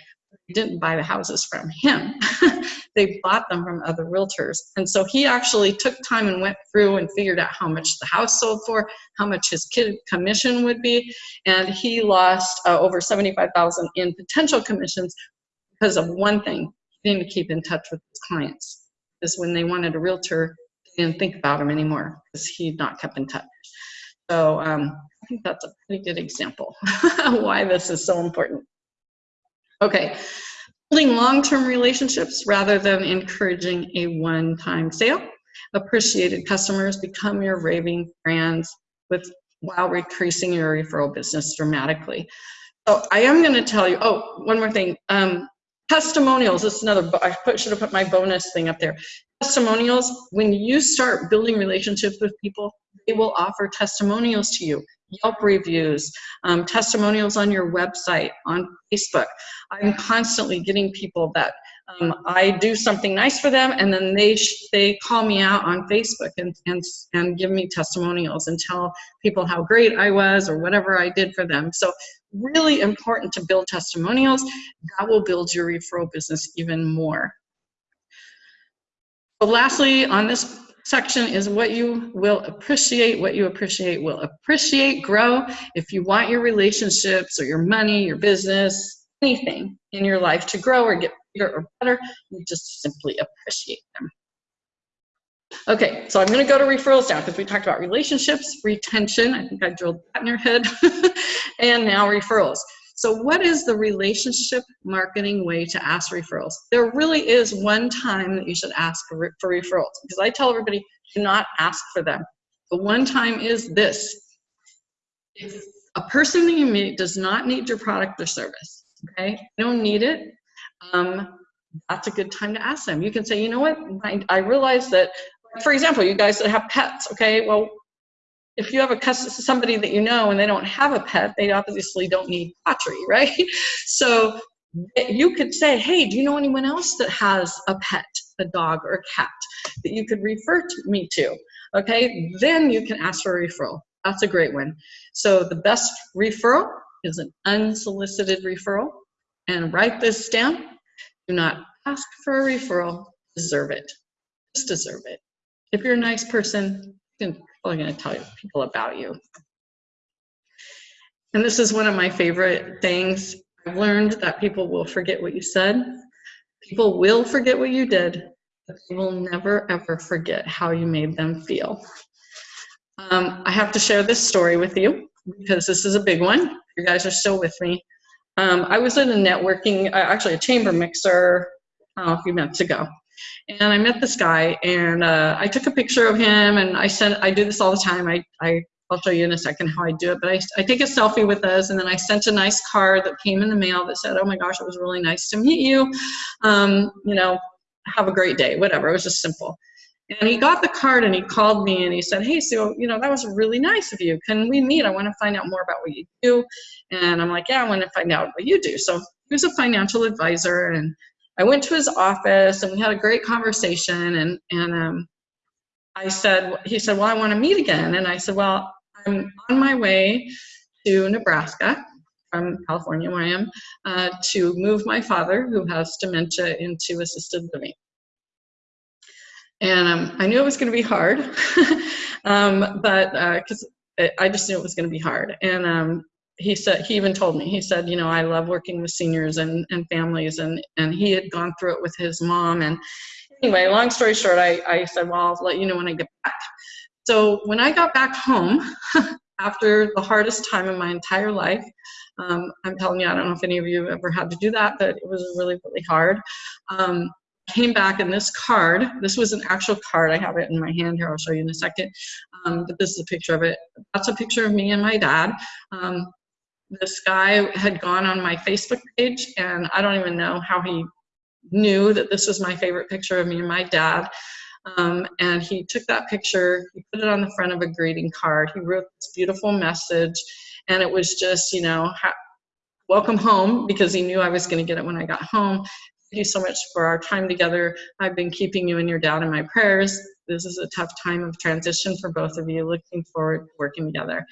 didn't buy the houses from him. they bought them from other realtors. And so he actually took time and went through and figured out how much the house sold for, how much his kid commission would be, and he lost uh, over 75,000 in potential commissions because of one thing, he didn't keep in touch with his clients. Because when they wanted a realtor, they didn't think about him anymore because he'd not kept in touch. So um, think that's a pretty good example why this is so important. Okay, building long-term relationships rather than encouraging a one-time sale. Appreciated customers become your raving fans with while increasing your referral business dramatically. So I am going to tell you, oh, one more thing. Um, testimonials, this is another, I put, should have put my bonus thing up there. Testimonials, when you start building relationships with people, they will offer testimonials to you. Yelp reviews, um, testimonials on your website, on Facebook. I'm constantly getting people that um, I do something nice for them and then they they call me out on Facebook and, and, and give me testimonials and tell people how great I was or whatever I did for them. So really important to build testimonials. That will build your referral business even more. So lastly, on this section is what you will appreciate. What you appreciate will appreciate, grow. If you want your relationships or your money, your business, anything in your life to grow or get bigger or better, you just simply appreciate them. Okay, so I'm going to go to referrals now because we talked about relationships, retention, I think I drilled that in your head, and now referrals. So what is the relationship marketing way to ask referrals? There really is one time that you should ask for, for referrals because I tell everybody, do not ask for them. The one time is this. If a person that you meet does not need your product or service, okay, they don't need it, um, that's a good time to ask them. You can say, you know what, I, I realize that, for example, you guys that have pets, okay, well, if you have a somebody that you know and they don't have a pet, they obviously don't need pottery, right? So eh, you could say, hey, do you know anyone else that has a pet, a dog or a cat that you could refer to me to? Okay, then you can ask for a referral. That's a great one. So the best referral is an unsolicited referral And write this down. Do not ask for a referral, deserve it. Just deserve it. If you're a nice person, I'm probably going to tell people about you. And this is one of my favorite things. I've learned that people will forget what you said. People will forget what you did, but they will never ever forget how you made them feel. Um, I have to share this story with you because this is a big one. You guys are still with me. Um, I was in a networking, uh, actually a chamber mixer uh, a few months ago. And I met this guy and uh, I took a picture of him and I sent, I do this all the time. I, I, I'll show you in a second how I do it, but I, I take a selfie with us and then I sent a nice card that came in the mail that said, oh my gosh, it was really nice to meet you. Um, you know, have a great day, whatever. It was just simple. And he got the card and he called me and he said, Hey, Sue, you know, that was really nice of you. Can we meet? I want to find out more about what you do. And I'm like, Yeah, I want to find out what you do. So he was a financial advisor and I went to his office and we had a great conversation and, and um, I said, he said, well, I want to meet again. And I said, well, I'm on my way to Nebraska from California where I am uh, to move my father who has dementia into assisted living. And um, I knew it was going to be hard, um, but because uh, I just knew it was going to be hard. And um, he said he even told me he said you know i love working with seniors and, and families and and he had gone through it with his mom and anyway long story short i, I said well i'll let you know when i get back. So when i got back home after the hardest time in my entire life um, i'm telling you i don't know if any of you ever had to do that but it was really really hard. Um, came back and this card this was an actual card i have it in my hand here i'll show you in a second um, but this is a picture of it. That's a picture of me and my dad. Um, this guy had gone on my Facebook page, and I don't even know how he knew that this was my favorite picture of me and my dad. Um, and he took that picture, he put it on the front of a greeting card. He wrote this beautiful message, and it was just, you know, welcome home because he knew I was going to get it when I got home. Thank you so much for our time together. I've been keeping you and your dad in my prayers. This is a tough time of transition for both of you. Looking forward to working together.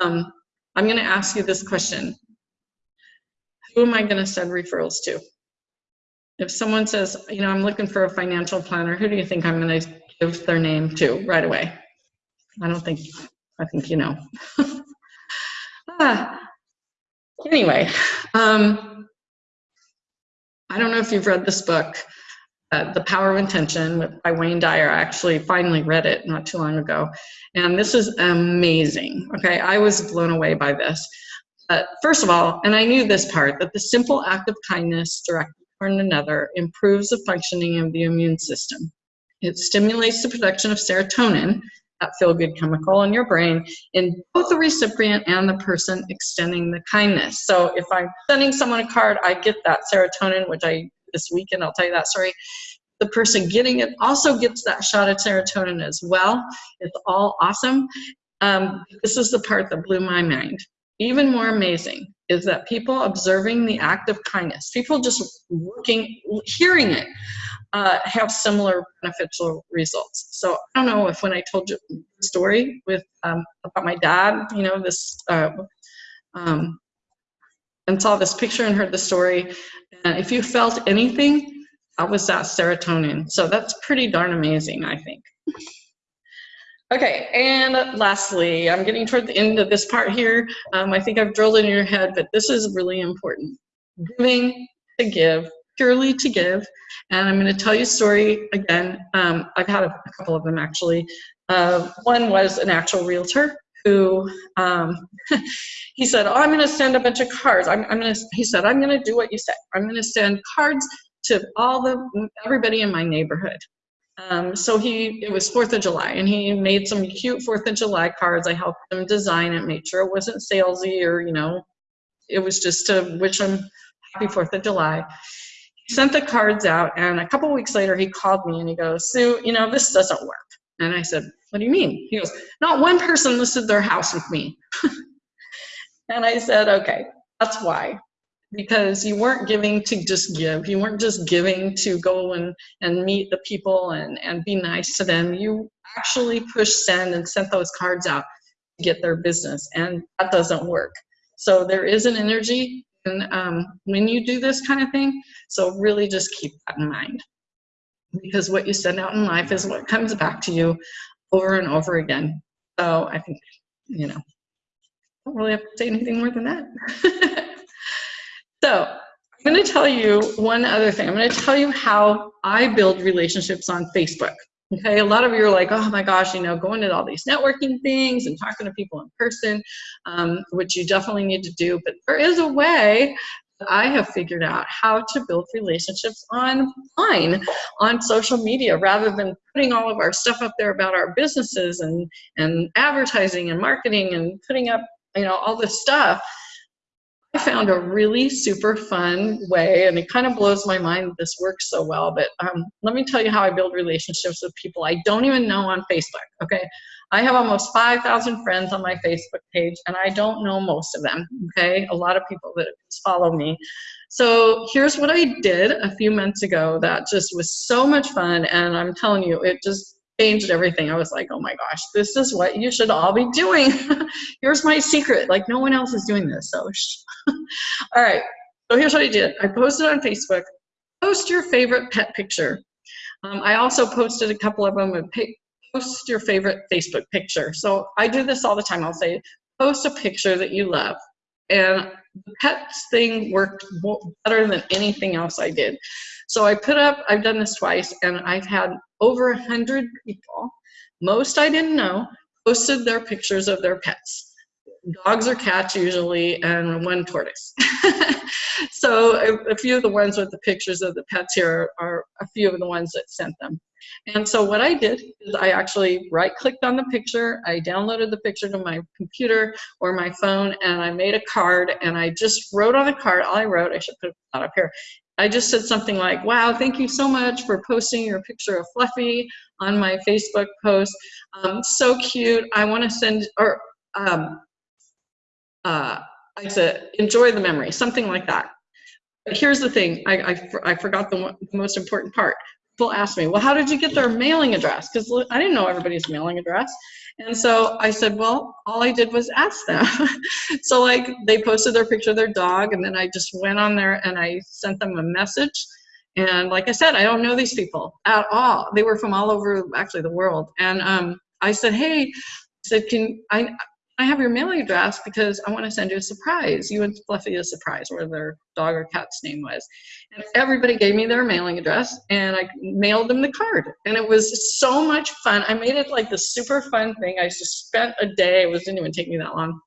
Um, I'm going to ask you this question. Who am I going to send referrals to? If someone says, you know, I'm looking for a financial planner, who do you think I'm going to give their name to right away? I don't think, I think you know. ah. Anyway, um, I don't know if you've read this book, uh, The Power of Intention by Wayne Dyer. I actually finally read it not too long ago. And this is amazing. Okay, I was blown away by this. Uh, first of all, and I knew this part, that the simple act of kindness directed toward another improves the functioning of the immune system. It stimulates the production of serotonin, that feel-good chemical in your brain, in both the recipient and the person extending the kindness. So if I'm sending someone a card, I get that serotonin, which I this weekend, I'll tell you that story. The person getting it also gets that shot of serotonin as well. It's all awesome. Um, this is the part that blew my mind. Even more amazing is that people observing the act of kindness, people just looking, hearing it, uh, have similar beneficial results. So I don't know if when I told you the story with um, about my dad, you know, this uh, um, and saw this picture and heard the story. And if you felt anything, that was that serotonin. So that's pretty darn amazing, I think. Okay, and lastly, I'm getting toward the end of this part here. Um, I think I've drilled in your head, but this is really important. Giving to give, purely to give. And I'm going to tell you a story again. Um, I've had a, a, couple of them actually. Uh, one was an actual realtor who um, he said, "Oh, I'm going to send a bunch of cards. I'm, I'm going to." He said, "I'm going to do what you said. I'm going to send cards to all the everybody in my neighborhood." Um, so he, it was Fourth of July, and he made some cute Fourth of July cards. I helped him design it, made sure it wasn't salesy or you know, it was just to wish him happy Fourth of July. He sent the cards out, and a couple weeks later, he called me and he goes, "Sue, you know, this doesn't work." And I said, what do you mean? He goes, not one person listed their house with me. and I said, okay, that's why. Because you weren't giving to just give. You weren't just giving to go and, and meet the people and, and be nice to them. You actually pushed send and sent those cards out to get their business. And that doesn't work. So there is an energy and um, when you do this kind of thing. So really just keep that in mind. Because what you send out in life is what comes back to you over and over again. So I think, you know, don't really have to say anything more than that. so I'm going to tell you one other thing. I'm going to tell you how I build relationships on Facebook. Okay, a lot of you are like, oh my gosh, you know, going to all these networking things and talking to people in person, um, which you definitely need to do. But there is a way I have figured out how to build relationships online, on social media, rather than putting all of our stuff up there about our businesses and, and advertising and marketing and putting up, you know, all this stuff. I found a really super fun way, and it kind of blows my mind that this works so well, but um, let me tell you how I build relationships with people I don't even know on Facebook, okay? I have almost 5,000 friends on my Facebook page, and I don't know most of them, okay? A lot of people that follow me. So here's what I did a few months ago that just was so much fun, and I'm telling you, it just changed everything. I was like, oh my gosh, this is what you should all be doing. here's my secret. Like no one else is doing this. So, all right. So here's what I did. I posted on Facebook, post your favorite pet picture. Um, I also posted a couple of them, post your favorite Facebook picture. So I do this all the time. I'll say, post a picture that you love. And the pets thing worked better than anything else I did. So I put up, I've done this twice, and I've had over a hundred people, most I didn't know, posted their pictures of their pets. Dogs or cats usually, and one tortoise. so a, a, few of the ones with the pictures of the pets here are, are a few of the ones that sent them. And so what I did is I actually right clicked on the picture, I downloaded the picture to my computer or my phone and I made a card and I just wrote on the card, all I wrote, I should put that up here, I just said something like, wow, thank you so much for posting your picture of Fluffy on my Facebook post. Um, so cute. I want to send, or um, uh, I said, enjoy the memory, something like that. But here's the thing, I, I, I forgot the, the most important part. People ask me, well, how did you get their mailing address? Because I didn't know everybody's mailing address. And so I said, well, all I did was ask them. so like they posted their picture of their dog and then I just went on there and I sent them a message. And like I said, I don't know these people at all. They were from all over actually the world. And um, I said, hey, I said, can I, I have your mailing address because I want to send you a surprise. You and Fluffy a surprise, where their dog or cat's name was. And everybody gave me their mailing address, and I mailed them the card. And it was so much fun. I made it like the super fun thing. I just spent a day. It was, didn't even take me that long.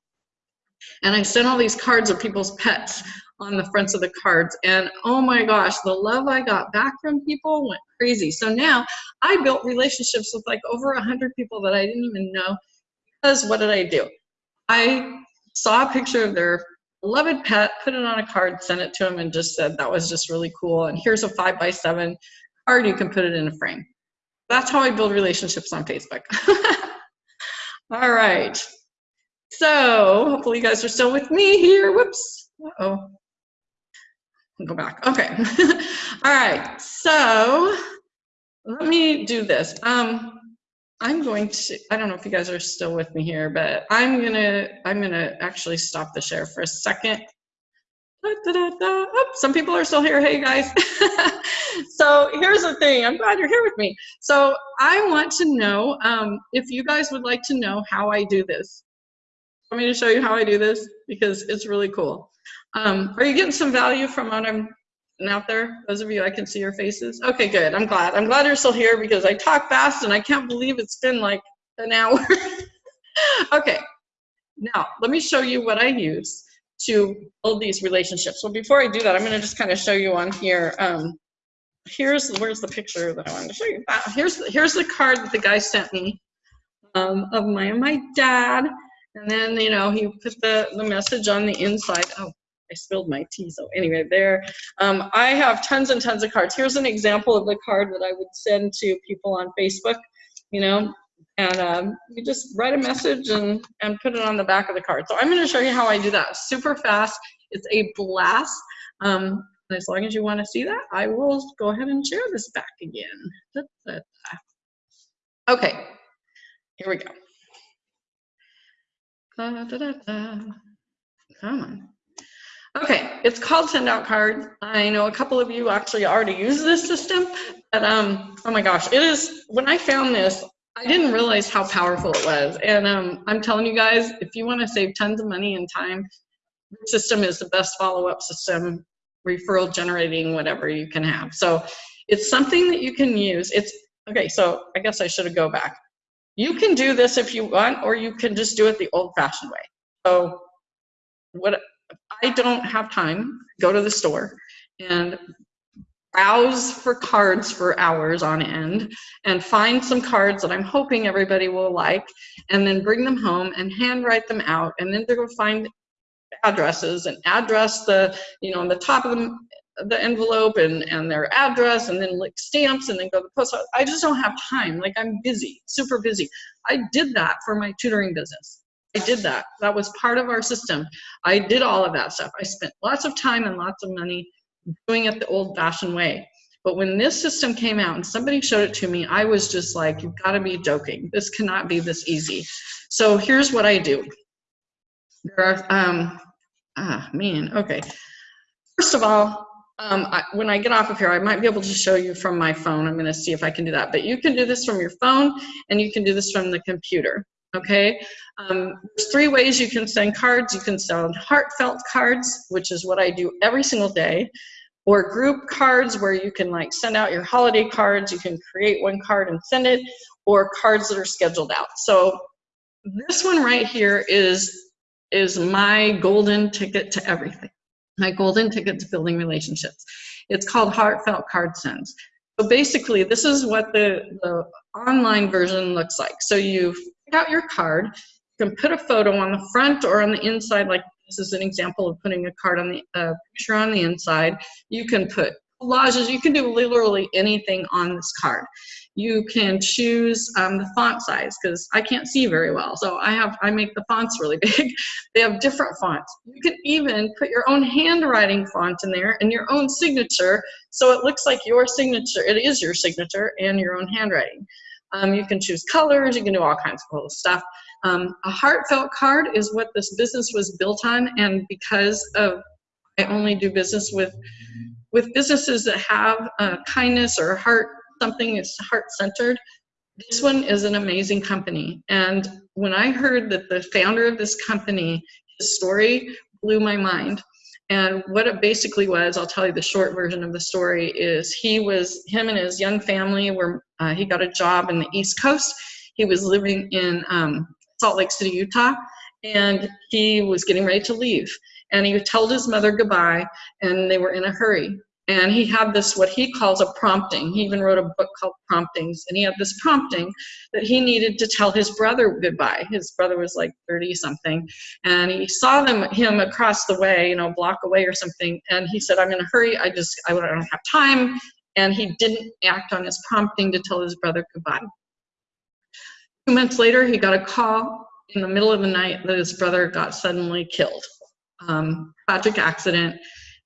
And I sent all these cards of people's pets on the fronts of the cards. And oh my gosh, the love I got back from people went crazy. So now I built relationships with like over a hundred people that I didn't even know because what did I do? I saw a picture of their beloved pet, put it on a card, sent it to them, and just said that was just really cool. And here's a five by seven card, you can put it in a frame. That's how I build relationships on Facebook. All right. So hopefully you guys are still with me here. Whoops. Uh oh Go back. Okay. All right. So let me do this. Um, I'm going to, I don't know if you guys are still with me here, but I'm gonna, I'm gonna actually stop the share for a second. Da, da, da, oh, some people are still here. Hey guys. so here's the thing. I'm glad you're here with me. So I want to know um, if you guys would like to know how I do this. Want me to show you how I do this because it's really cool. Um, are you getting some value from what I'm out there? Those of you, I can see your faces. Okay, good. I'm glad. I'm glad you're still here because I talk fast and I can't believe it's been like an hour. okay, now let me show you what I use to build these relationships. Well, before I do that, I'm going to just kind of show you on here. Um, here's where's the picture that I wanted to show you. Uh, here's here's the card that the guy sent me um, of my my dad, and then you know he put the the message on the inside. Oh, I spilled my tea. So anyway, there, um, I have tons and tons of cards. Here's an example of the card that I would send to people on Facebook, you know, and um, you just write a message and, and put it on the back of the card. So I'm going to show you how I do that super fast. It's a blast. Um, and as long as you want to see that, I will go ahead and share this back again. Okay, here we go. Come on. Okay, it's called Send Out Card. I know a couple of you actually already use this system, but um, oh my gosh, it is, when I found this, I didn't realize how powerful it was. And um, I'm telling you guys, if you want to save tons of money and time, this system is the best follow-up system, referral generating, whatever you can have. So it's something that you can use. It's, okay, so I guess I should go back. You can do this if you want, or you can just do it the old fashioned way. So what I don't have time, go to the store and browse for cards for hours on end and find some cards that I'm hoping everybody will like and then bring them home and handwrite them out and then they'll find addresses and address the, you know, on the top of the, the envelope and, and their address and then like stamps and then go to the post office. I just don't have time. Like I'm busy, super busy. I did that for my tutoring business. I did that. That was part of our system. I did all of that stuff. I spent lots of time and lots of money doing it the old fashioned way. But when this system came out and somebody showed it to me, I was just like, you've got to be joking. This cannot be this easy. So here's what I do. There are, um, ah, man, okay. First of all, um, I, when I get off of here, I might be able to show you from my phone. I'm going to see if I can do that. But you can do this from your phone and you can do this from the computer okay? Um, there's three ways you can send cards. You can send heartfelt cards, which is what I do every single day, or group cards where you can like send out your holiday cards. You can create one card and send it, or cards that are scheduled out. So this one right here is is my golden ticket to everything. My golden ticket to building relationships. It's called Heartfelt Card Sends. So basically, this is what the, the online version looks like. So you pick out your card. You can put a photo on the front or on the inside, like this is an example of putting a card on the uh, picture on the inside. You can put collages, you can do literally anything on this card. You can choose um, the font size because I can't see very well. So I have I make the fonts really big. they have different fonts. You can even put your own handwriting font in there and your own signature so it looks like your signature, it is your signature and your own handwriting. Um, you can choose colors, you can do all kinds of cool stuff. Um, a heartfelt card is what this business was built on, and because of I only do business with with businesses that have uh, kindness or heart something is heart centered. This one is an amazing company, and when I heard that the founder of this company, his story blew my mind. And what it basically was, I'll tell you the short version of the story, is he was, him and his young family were, uh, he got a job in the East Coast. He was living in um, Salt Lake City, Utah, and he was getting ready to leave. And he told his mother goodbye, and they were in a hurry and he had this what he calls a prompting. He even wrote a book called promptings. And he had this prompting that he needed to tell his brother goodbye. His brother was like 30 something and he saw them him across the way you know a block away or something. And he said i'm in a hurry. I just i don't have time. And he didn't act on his prompting to tell his brother goodbye. Two months later he got a call in the middle of the night that his brother got suddenly killed. Um, tragic accident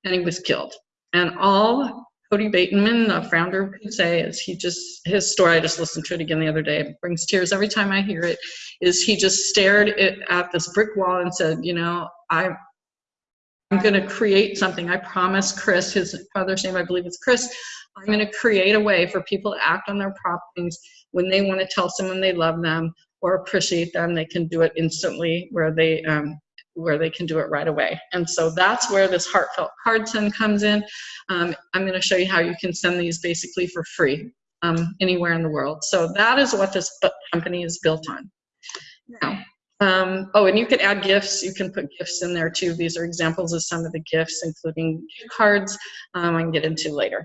and he was killed and all Kody Bateman, the founder, could say is he just, his story, I just listened to it again the other day, brings tears every time I hear it, is he just stared at this brick wall and said, you know, I, I'm going to create something. I promise Chris, his father's name I believe it's Chris, I'm going to create a way for people to act on their promptings when they want to tell someone they love them or appreciate them. They can do it instantly where they um, where they can do it right away. And so that's where this heartfelt card send comes in. Um, I'm going to show you how you can send these basically for free um, anywhere in the world. So that is what this company is built on. Now, um, oh, and you can add gifts. You can put gifts in there too. These are examples of some of the gifts, including cards um, I can get into later.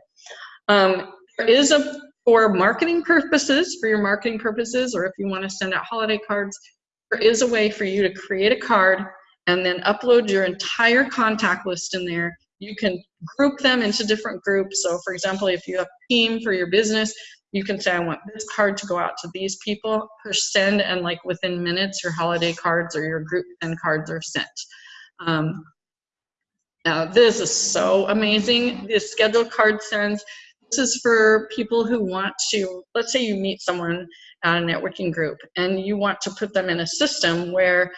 Um, is a, for marketing purposes, for your marketing purposes, or if you want to send out holiday cards, there is a way for you to create a card and then upload your entire contact list in there. You can group them into different groups. So for example, if you have a team for your business, you can say, I want this card to go out to these people, push send, and like within minutes, your holiday cards or your group send cards are sent. Um, now this is so amazing. This scheduled card sends, this is for people who want to, let's say you meet someone at a networking group and you want to put them in a system where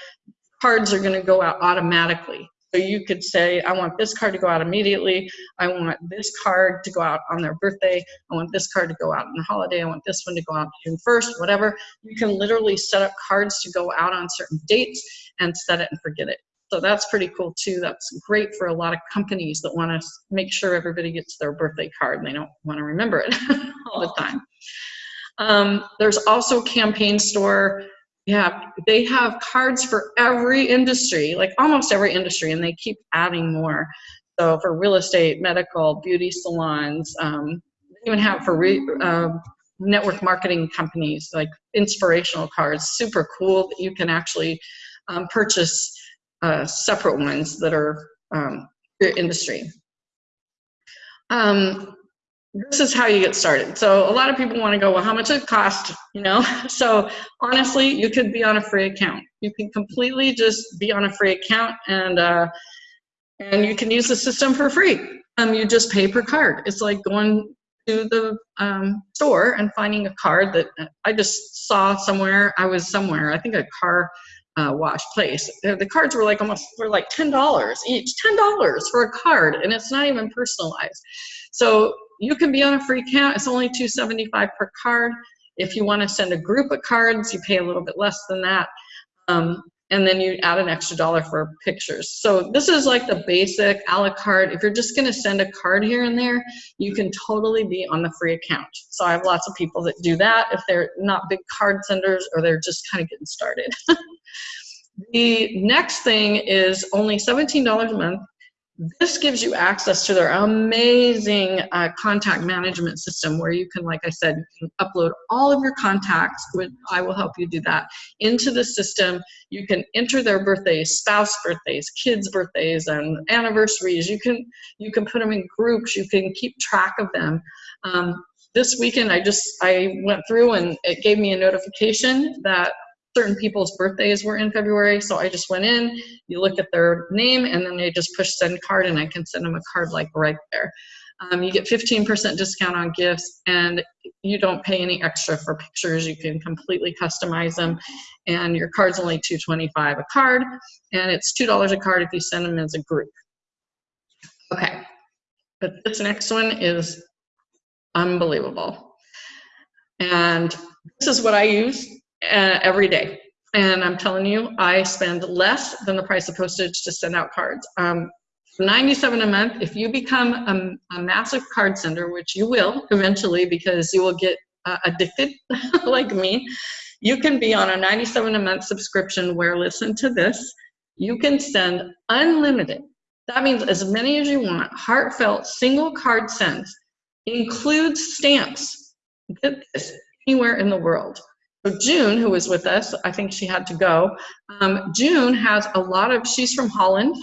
cards are going to go out automatically. So you could say, I want this card to go out immediately. I want this card to go out on their birthday. I want this card to go out on the holiday. I want this one to go out June 1st, whatever. You can literally set up cards to go out on certain dates and set it and forget it. So that's pretty cool too. That's great for a lot of companies that want to make sure everybody gets their birthday card and they don't want to remember it all the time. Um, there's also Campaign Store yeah, they have cards for every industry, like almost every industry, and they keep adding more. So for real estate, medical, beauty salons, um, they even have for re, uh, network marketing companies, like inspirational cards, super cool that you can actually um, purchase uh, separate ones that are um, industry. Um, this is how you get started. So a lot of people want to go, well, how much it cost, you know? So honestly, you could be on a free account. You can completely just be on a free account and uh, and you can use the system for free. Um, you just pay per card. It's like going to the um, store and finding a card that I just saw somewhere. I was somewhere, I think a car uh, wash place. The cards were like almost were like ten dollars each, ten dollars for a card, and it's not even personalized. So you can be on a free account. It's only 275 per card. If you want to send a group of cards, you pay a little bit less than that. Um, and then you add an extra dollar for pictures. So this is like the basic a la carte. If you're just gonna send a card here and there, you can totally be on the free account. So I have lots of people that do that if they're not big card senders or they're just kind of getting started. the next thing is only $17 a month this gives you access to their amazing uh, contact management system where you can, like I said, you can upload all of your contacts, which I will help you do that, into the system. You can enter their birthdays, spouse birthdays, kids' birthdays, and anniversaries. You can, you can put them in groups. You can keep track of them. Um, this weekend, I just, I went through and it gave me a notification that certain people's birthdays were in February, so I just went in, you look at their name, and then they just push send card, and I can send them a card like right there. Um, you get 15% discount on gifts, and you don't pay any extra for pictures. You can completely customize them, and your card's only 225 a card, and it's $2 a card if you send them as a group. Okay, but this next one is unbelievable. And this is what I use uh, every day. And I'm telling you, I spend less than the price of postage to send out cards. Um, 97 a month, if you become a, a, massive card sender, which you will eventually because you will get uh, addicted like me, you can be on a 97 a month subscription where, listen to this, you can send unlimited. That means as many as you want, heartfelt single card sends, includes stamps. Get this, anywhere in the world. So June, who was with us, I think she had to go. Um, June has a lot of, she's from Holland,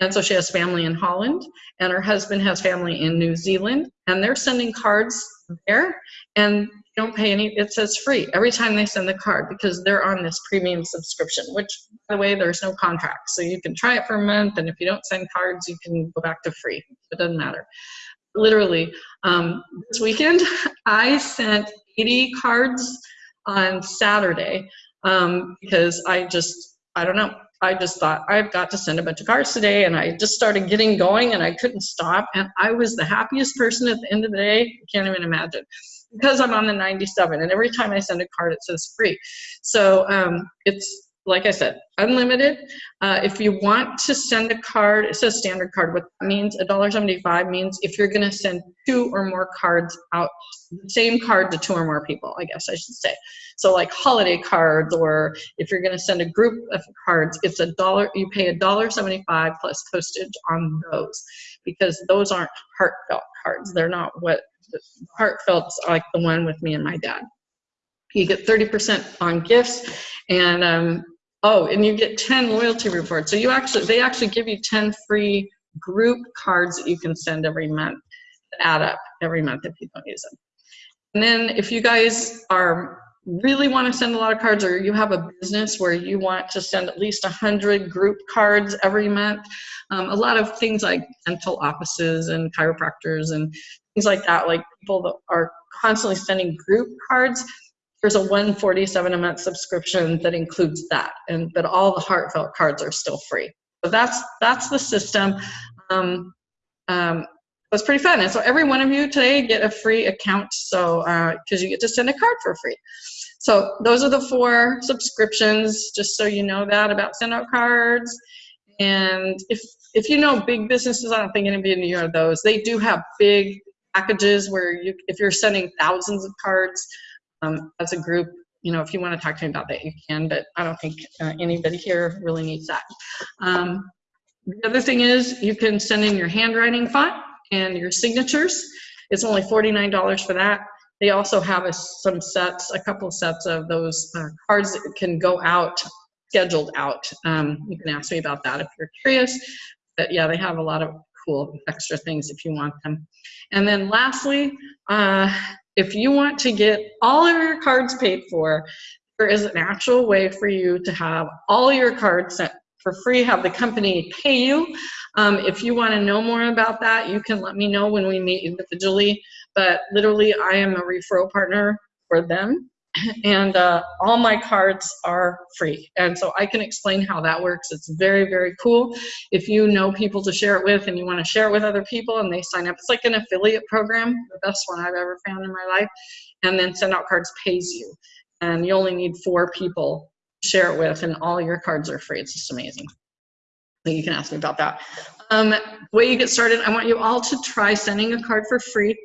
and so she has family in Holland, and her husband has family in New Zealand, and they're sending cards there, and don't pay any, it says free every time they send the card because they're on this premium subscription, which, by the way, there's no contract. So you can try it for a month, and if you don't send cards, you can go back to free. It doesn't matter. Literally, um, this weekend, I sent 80 cards on Saturday um, because I just, I don't know, I just thought I've got to send a bunch of cards today and I just started getting going and I couldn't stop and I was the happiest person at the end of the day. You can't even imagine because I'm on the 97 and every time I send a card it says free. So um, it's like I said, unlimited. Uh, if you want to send a card, it says standard card. What that means, $1.75 means if you're going to send two or more cards out, the same card to two or more people, I guess I should say. So like holiday cards, or if you're going to send a group of cards, it's a dollar. You pay $1.75 plus postage on those because those aren't heartfelt cards. They're not what heartfelt's like the one with me and my dad. You get 30% on gifts and um, oh, and you get 10 loyalty rewards. So you actually, they actually give you 10 free group cards that you can send every month, add up every month if you don't use them. And then if you guys are really want to send a lot of cards or you have a business where you want to send at least 100 group cards every month, um, a lot of things like dental offices and chiropractors and things like that, like people that are constantly sending group cards, there's a 147 a month subscription that includes that and but all the heartfelt cards are still free So that's that's the system. Um, um, it was pretty fun. And so every one of you today get a free account. So because uh, you get to send a card for free. So those are the four subscriptions, just so you know that about send out cards. And if if you know big businesses, I don't think any of you are those. They do have big packages where you, if you're sending thousands of cards um, as a group, you know, if you want to talk to me about that, you can, but I don't think uh, anybody here really needs that. Um, the other thing is you can send in your handwriting font and your signatures. It's only $49 for that. They also have a, some sets, a couple sets of those uh, cards that can go out, scheduled out. Um, you can ask me about that if you're curious. But yeah, they have a lot of cool extra things if you want them. And then lastly, uh, if you want to get all of your cards paid for, there is an actual way for you to have all your cards sent for free, have the company pay you. Um, if you want to know more about that, you can let me know when we meet individually. But literally, I am a referral partner for them and uh, all my cards are free. And so I can explain how that works. It's very, very cool. If you know people to share it with and you want to share it with other people and they sign up, it's like an affiliate program, the best one I've ever found in my life. And then Send Out Cards pays you. And you only need four people to share it with, and all your cards are free. It's just amazing. So you can ask me about that. Um, way you get started, I want you all to try sending a card for free.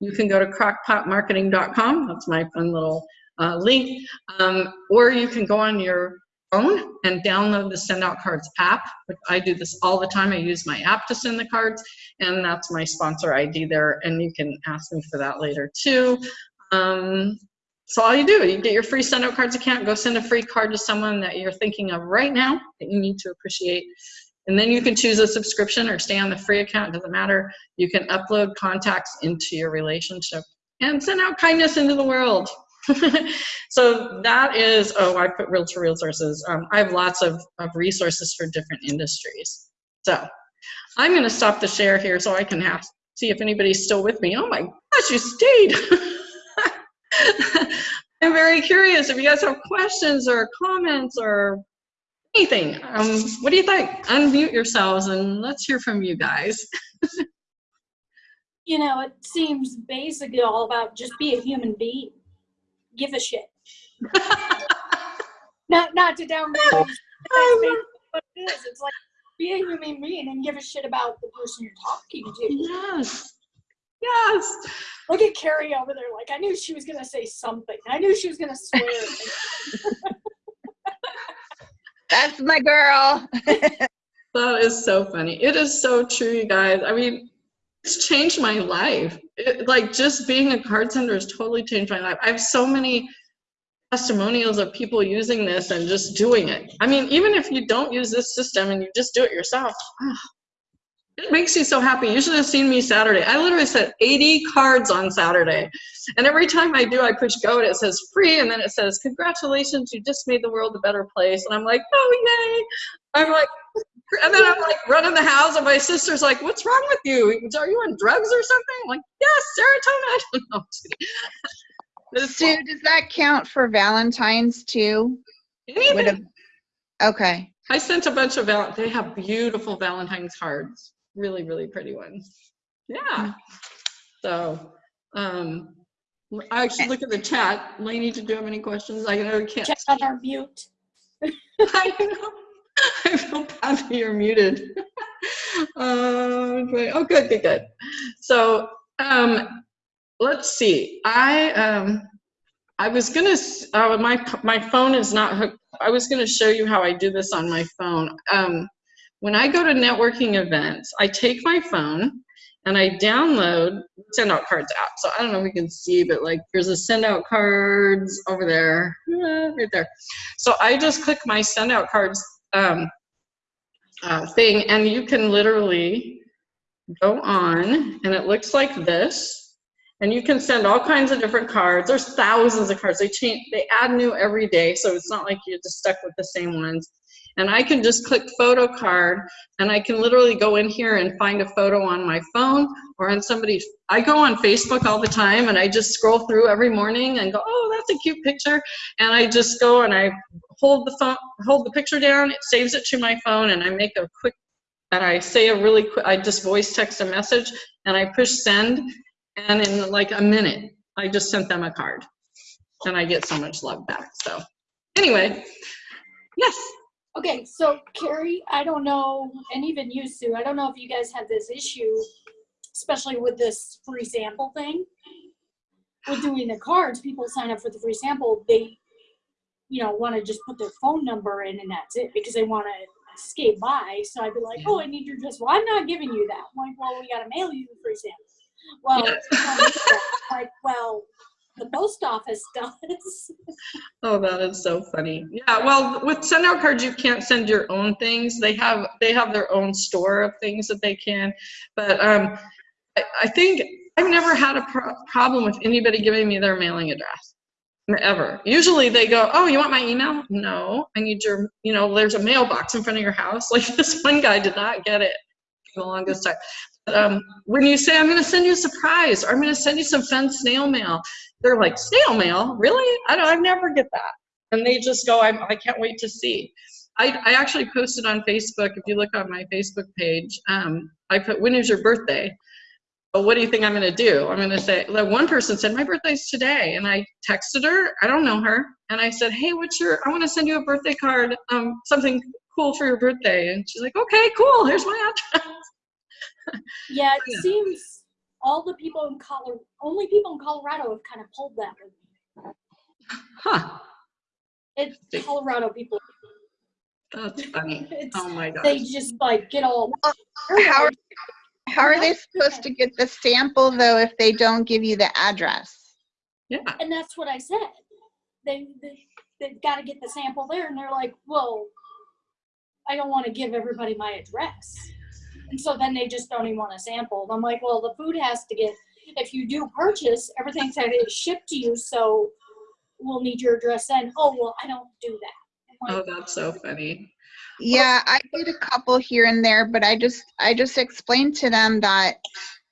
You can go to crockpotmarketing.com. That's my fun little uh, link, um, or you can go on your phone and download the Send Out Cards app. I do this all the time. I use my app to send the cards, and that's my sponsor ID there, and you can ask me for that later too. Um, so all you do, you get your free Send Out Cards account, go send a free card to someone that you're thinking of right now that you need to appreciate. And then you can choose a subscription or stay on the free account, doesn't matter. You can upload contacts into your relationship and send out kindness into the world. so that is, oh, I put real realtor resources. Um, I have lots of, of resources for different industries. So I'm going to stop the share here so I can have see if anybody's still with me. Oh my gosh, you stayed. I'm very curious if you guys have questions or comments or anything. Um, what do you think? Unmute yourselves and let's hear from you guys. you know, it seems basically all about just be a human being give a shit. not not to downgrade. what it is. It's like be a human being and give a shit about the person you're talking to. Yes. Yes. Look at Carrie over there. Like I knew she was gonna say something. I knew she was gonna swear. That's my girl. that is so funny. It is so true, you guys. I mean, it's changed my life. It, like just being a card sender has totally changed my life. I have so many testimonials of people using this and just doing it. I mean, even if you don't use this system and you just do it yourself, oh, it makes you so happy. You should have seen me Saturday. I literally sent 80 cards on Saturday. And every time I do, I push go and it says free and then it says, congratulations, you just made the world a better place. And I'm like, oh, yay. I'm like, and then I'm like running the house, and my sister's like, "What's wrong with you? Are you on drugs or something?" I'm like, "Yes, serotonin." no, Sue, does that count for Valentine's too? Anything. Okay. I sent a bunch of val. They have beautiful Valentine's cards, really, really pretty ones. Yeah. So, um, I actually look at the chat. Lainey, did you have any questions? I know you can't. Check on our mute. I know. I feel bad that you're muted. um, oh, good, good, good. So um, let's see. I um, I was gonna. Uh, my my phone is not hooked. I was gonna show you how I do this on my phone. Um, when I go to networking events, I take my phone and I download send out cards app. So I don't know if we can see, but like there's a send out cards over there, right there. So I just click my send out cards um, uh, thing, and you can literally go on, and it looks like this. And you can send all kinds of different cards. There's thousands of cards. They change, they add new every day, so it's not like you're just stuck with the same ones. And I can just click photo card, and I can literally go in here and find a photo on my phone or on somebody's. I go on Facebook all the time, and I just scroll through every morning and go, oh, that's a cute picture. And I just go and I hold the phone, hold the picture down, it saves it to my phone, and I make a quick, and I say a really quick, I just voice text a message, and I push send, and in like a minute, I just sent them a card, and I get so much love back. So, anyway, yes. Okay, so Carrie, I don't know, and even you, Sue, I don't know if you guys have this issue, especially with this free sample thing. With doing the cards, people sign up for the free sample, they, you know, want to just put their phone number in and that's it because they want to skate by. So I'd be like, oh, I need your address. Well, I'm not giving you that. I'm like, well, we got to mail you the free sample. Well, Yeah. you don't need that. like, well, the post office does. Oh, that is so funny. Yeah, well, with send out cards, you can't send your own things. They have they have their own store of things that they can. But um, I, I think I've never had a pro- problem with anybody giving me their mailing address ever. Usually they go, "Oh, you want my email? No, I need your. You know, there's a mailbox in front of your house." Like this one guy did not get it for the longest time. But, um, when you say, "I'm going to send you a surprise," or "I'm going to send you some fun snail mail," they're like, snail mail? Really? I don't, I never get that. And they just go, I'm, I can't wait to see. I, I actually posted on Facebook, if you look on my Facebook page, um, I put, when is your birthday? Well, what do you think I'm gonna do? I'm gonna say, like one person said, my birthday's today. And I texted her, I don't know her. And I said, hey, what's your, I wanna send you a birthday card, um, something cool for your birthday. And she's like, okay, cool, here's my address. Yeah, it Yeah. seems all the people in Colorado, only people in Colorado have kind of pulled that with me. Huh, It's Colorado people. that's funny. Oh my god. they just like get all. How are, how are they supposed to get the sample though if they don't give you the address? Yeah, And that's what I said. They, they, they've got to get the sample there and they're like, well, I don't want to give everybody my address. And so then they just don't even want a sample. And I'm like, well, the food has to get, if you do purchase, everything's got to get shipped to you. So we'll need your address then. Oh, well, I don't do that. I'm oh, that's so funny. Yeah, I did a couple here and there, but I just I just explained to them that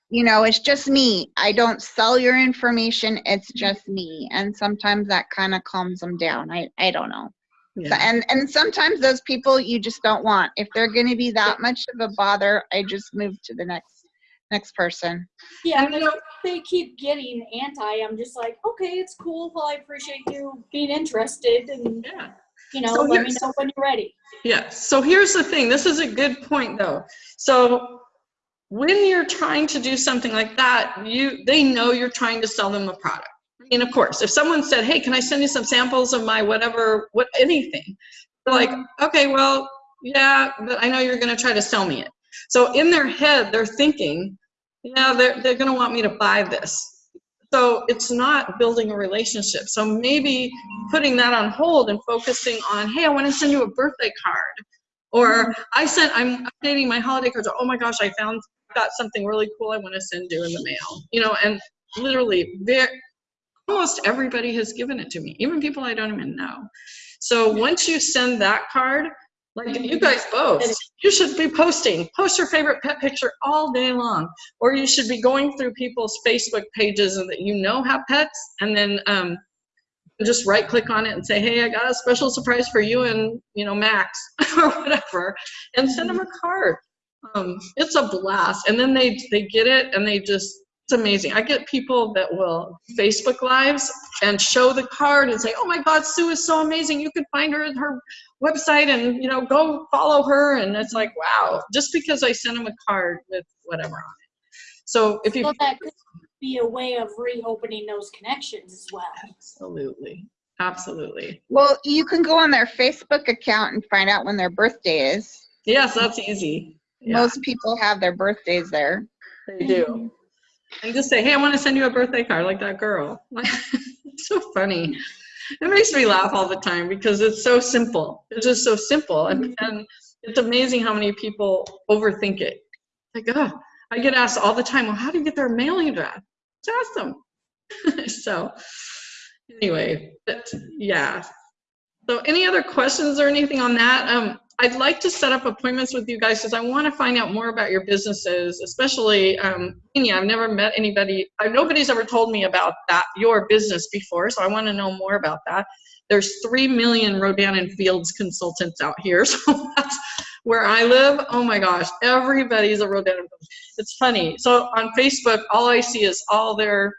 you know, it's just me. I don't sell your information. It's just me. And sometimes that kind of calms them down. I I don't know. So- Yeah. and and sometimes those people you just don't want. If they're going to be that much of a bother, I just move to the next next person. Yeah, And, you know- if they keep getting anti. I'm just like, okay, it's cool. Well, I appreciate you being interested, and Yeah. You know, So let me know when you're ready. Yeah, so here's the thing. This is a good point though. So when you're trying to do something like that, you they know you're trying to sell them a product. I mean, of course, if someone said, "Hey, can I send you some samples of my whatever, what anything?" They're like, "Okay, well, yeah, but I know you're going to try to sell me it." So in their head, they're thinking, "Yeah, they're they're going to want me to buy this." So it's not building a relationship. So maybe putting that on hold and focusing on, hey, I want to send you a birthday card. Or mm-hmm. I sent, I'm updating my holiday cards. Oh my gosh, I found, got something really cool I want to send you in the mail. You know, and literally, there, almost everybody has given it to me, even people I don't even know. So once you send that card, like you guys both, you should be posting, post your favorite pet picture all day long. Or you should be going through people's Facebook pages and that you know have pets and then um, just right click on it and say, hey, I got a special surprise for you and, you know, Max or whatever, and send them a card. Um, it's a blast. And then they, they get it and they just, it's amazing. I get people that will Facebook lives and show the card and say, oh my God, Sue is so amazing. You can find her at her website and, you know, go follow her. And it's like, wow, just because I sent them a card with whatever on it. So if you, So that could be a way of reopening those connections as well. absolutely, absolutely. Well, you can go on their Facebook account and find out when their birthday is. Yes, that's easy. Yeah, Most people have their birthdays there. they do. And just say, hey, I want to send you a birthday card like that girl. it's so funny. It makes me laugh all the time because it's so simple. It's just so simple. And, and it's amazing how many people overthink it. Like, oh, I get asked all the time, well, how do you get their mailing address? Just ask them. so, anyway, but yeah. So, any other questions or anything on that? Um, I'd like to set up appointments with you guys because I want to find out more about your businesses, especially, um, I've never met anybody, I, nobody's ever told me about that, your business before, so I want to know more about that. There's 3 million Rodan and Fields consultants out here, so that's where I live. Oh my gosh, everybody's a Rodan. It's funny. So on Facebook, all I see is all their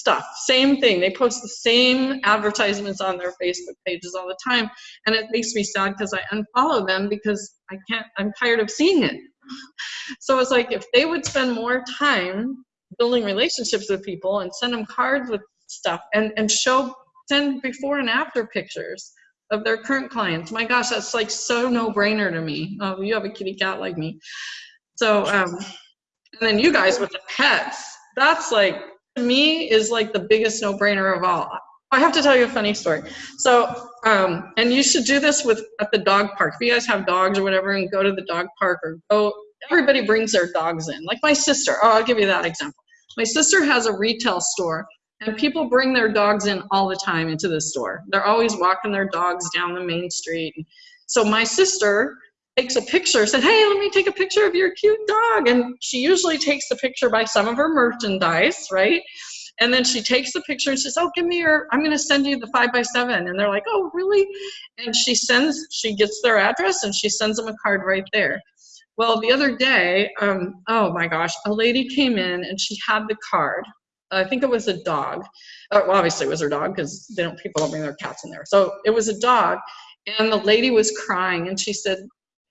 stuff. Same thing. They post the same advertisements on their Facebook pages all the time. And it makes me sad because I unfollow them because I can't, I'm tired of seeing it. So it's like if they would spend more time building relationships with people and send them cards with stuff and, and show, send before and after pictures of their current clients. My gosh, that's like so no brainer to me. Oh, you have a kitty cat like me. So, um, and then you guys with the pets, that's like, to me is like the biggest no-brainer of all. I have to tell you a funny story. So, um, and you should do this with at the dog park. If you guys have dogs or whatever, and go to the dog park or go. Everybody brings their dogs in. Like my sister. Oh, I'll give you that example. My sister has a retail store, and people bring their dogs in all the time into the store. They're always walking their dogs down the main street. So my sister takes a picture, said, hey, let me take a picture of your cute dog. And she usually takes the picture by some of her merchandise, right? And then she takes the picture and says, oh, give me your, I'm going to send you the five by seven. And they're like, oh, really? And she sends, she gets their address and she sends them a card right there. Well, the other day, um, oh my gosh, a lady came in and she had the card. I think it was a dog. Uh, well, obviously it was her dog because they don't, people don't bring their cats in there. So it was a dog. And the lady was crying and she said,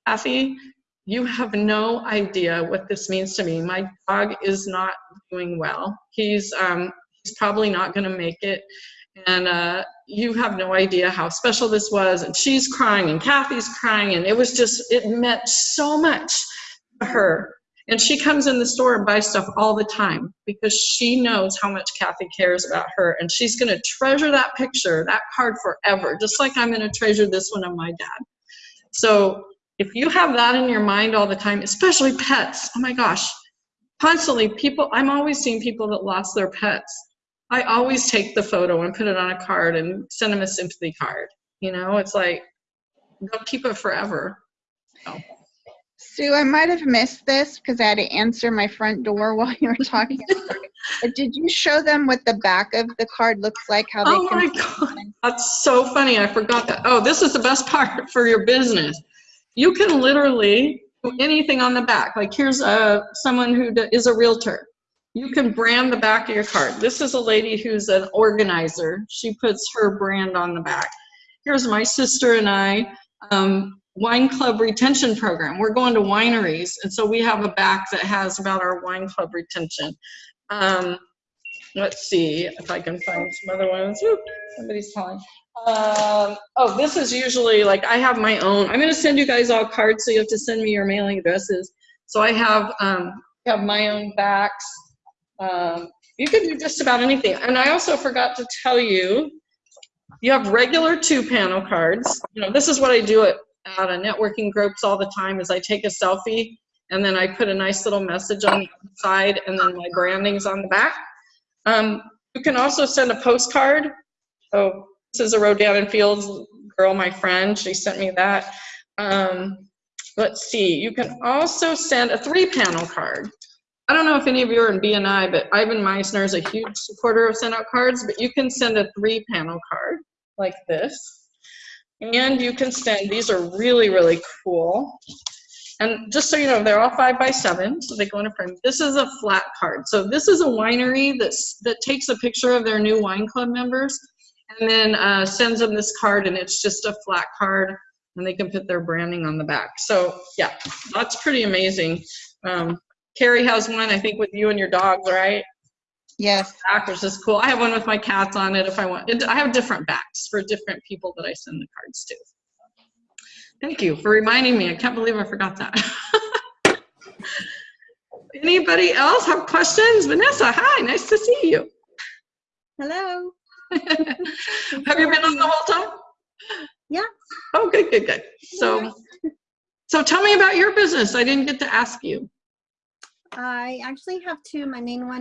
Kathy, you have no idea what this means to me. My dog is not doing well. He's, um, he's probably not going to make it. And uh, you have no idea how special this was. And she's crying, and Kathy's crying, and it was just, it meant so much to her. And she comes in the store and buys stuff all the time because she knows how much Kathy cares about her. And she's going to treasure that picture, that card forever, just like I'm going to treasure this one of my dad. So if you have that in your mind all the time, especially pets, oh my gosh, constantly people, I'm always seeing people that lost their pets. I always take the photo and put it on a card and send them a sympathy card. You know, it's like, they'll keep it forever. So. Sue, I might have missed this because I had to answer my front door while you were talking. but did you show them what the back of the card looks like? How they Oh my God, that's so funny. I forgot that. Oh, this is the best part for your business. You can literally do anything on the back. Like here's a, someone who is a realtor. You can brand the back of your card. This is a lady who's an organizer. She puts her brand on the back. Here's my sister and I, um, wine club retention program. We're going to wineries, and so we have a back that has about our wine club retention. Um, let's see if I can find some other ones. Somebody's calling. Um, oh, this is usually like I have my own. I'm going to send you guys all cards, so you have to send me your mailing addresses. So I have um, have my own backs. Um, you can do just about anything. And I also forgot to tell you, you have regular two panel cards. You know, this is what I do at, at a networking groups all the time is I take a selfie and then I put a nice little message on the side and then my branding's on the back. Um, you can also send a postcard. So this is a Rodan Fields girl, my friend. She sent me that. Um, let's see. You can also send a three panel card. I don't know if any of you are in BNI, but Ivan Misner is a huge supporter of send out cards, but you can send a three panel card like this. And you can send, these are really, really cool. And just so you know, they're all five by seven, so they go in a frame. This is a flat card. So this is a winery that's, that takes a picture of their new wine club members and then uh, sends them this card and it's just a flat card and they can put their branding on the back. So yeah, that's pretty amazing. Um, Carrie has one, I think, with you and your dogs, right? Yes. Back, which is cool. I have one with my cats on it if I want. it- I have different backs for different people that I send the cards to. Thank you for reminding me. I can't believe I forgot that. Anybody else have questions? Vanessa, hi, nice to see you. Hello. Have you been on the whole time? Yeah. Oh, good, good, good. So, so tell me about your business. I didn't get to ask you. I actually have two. My main one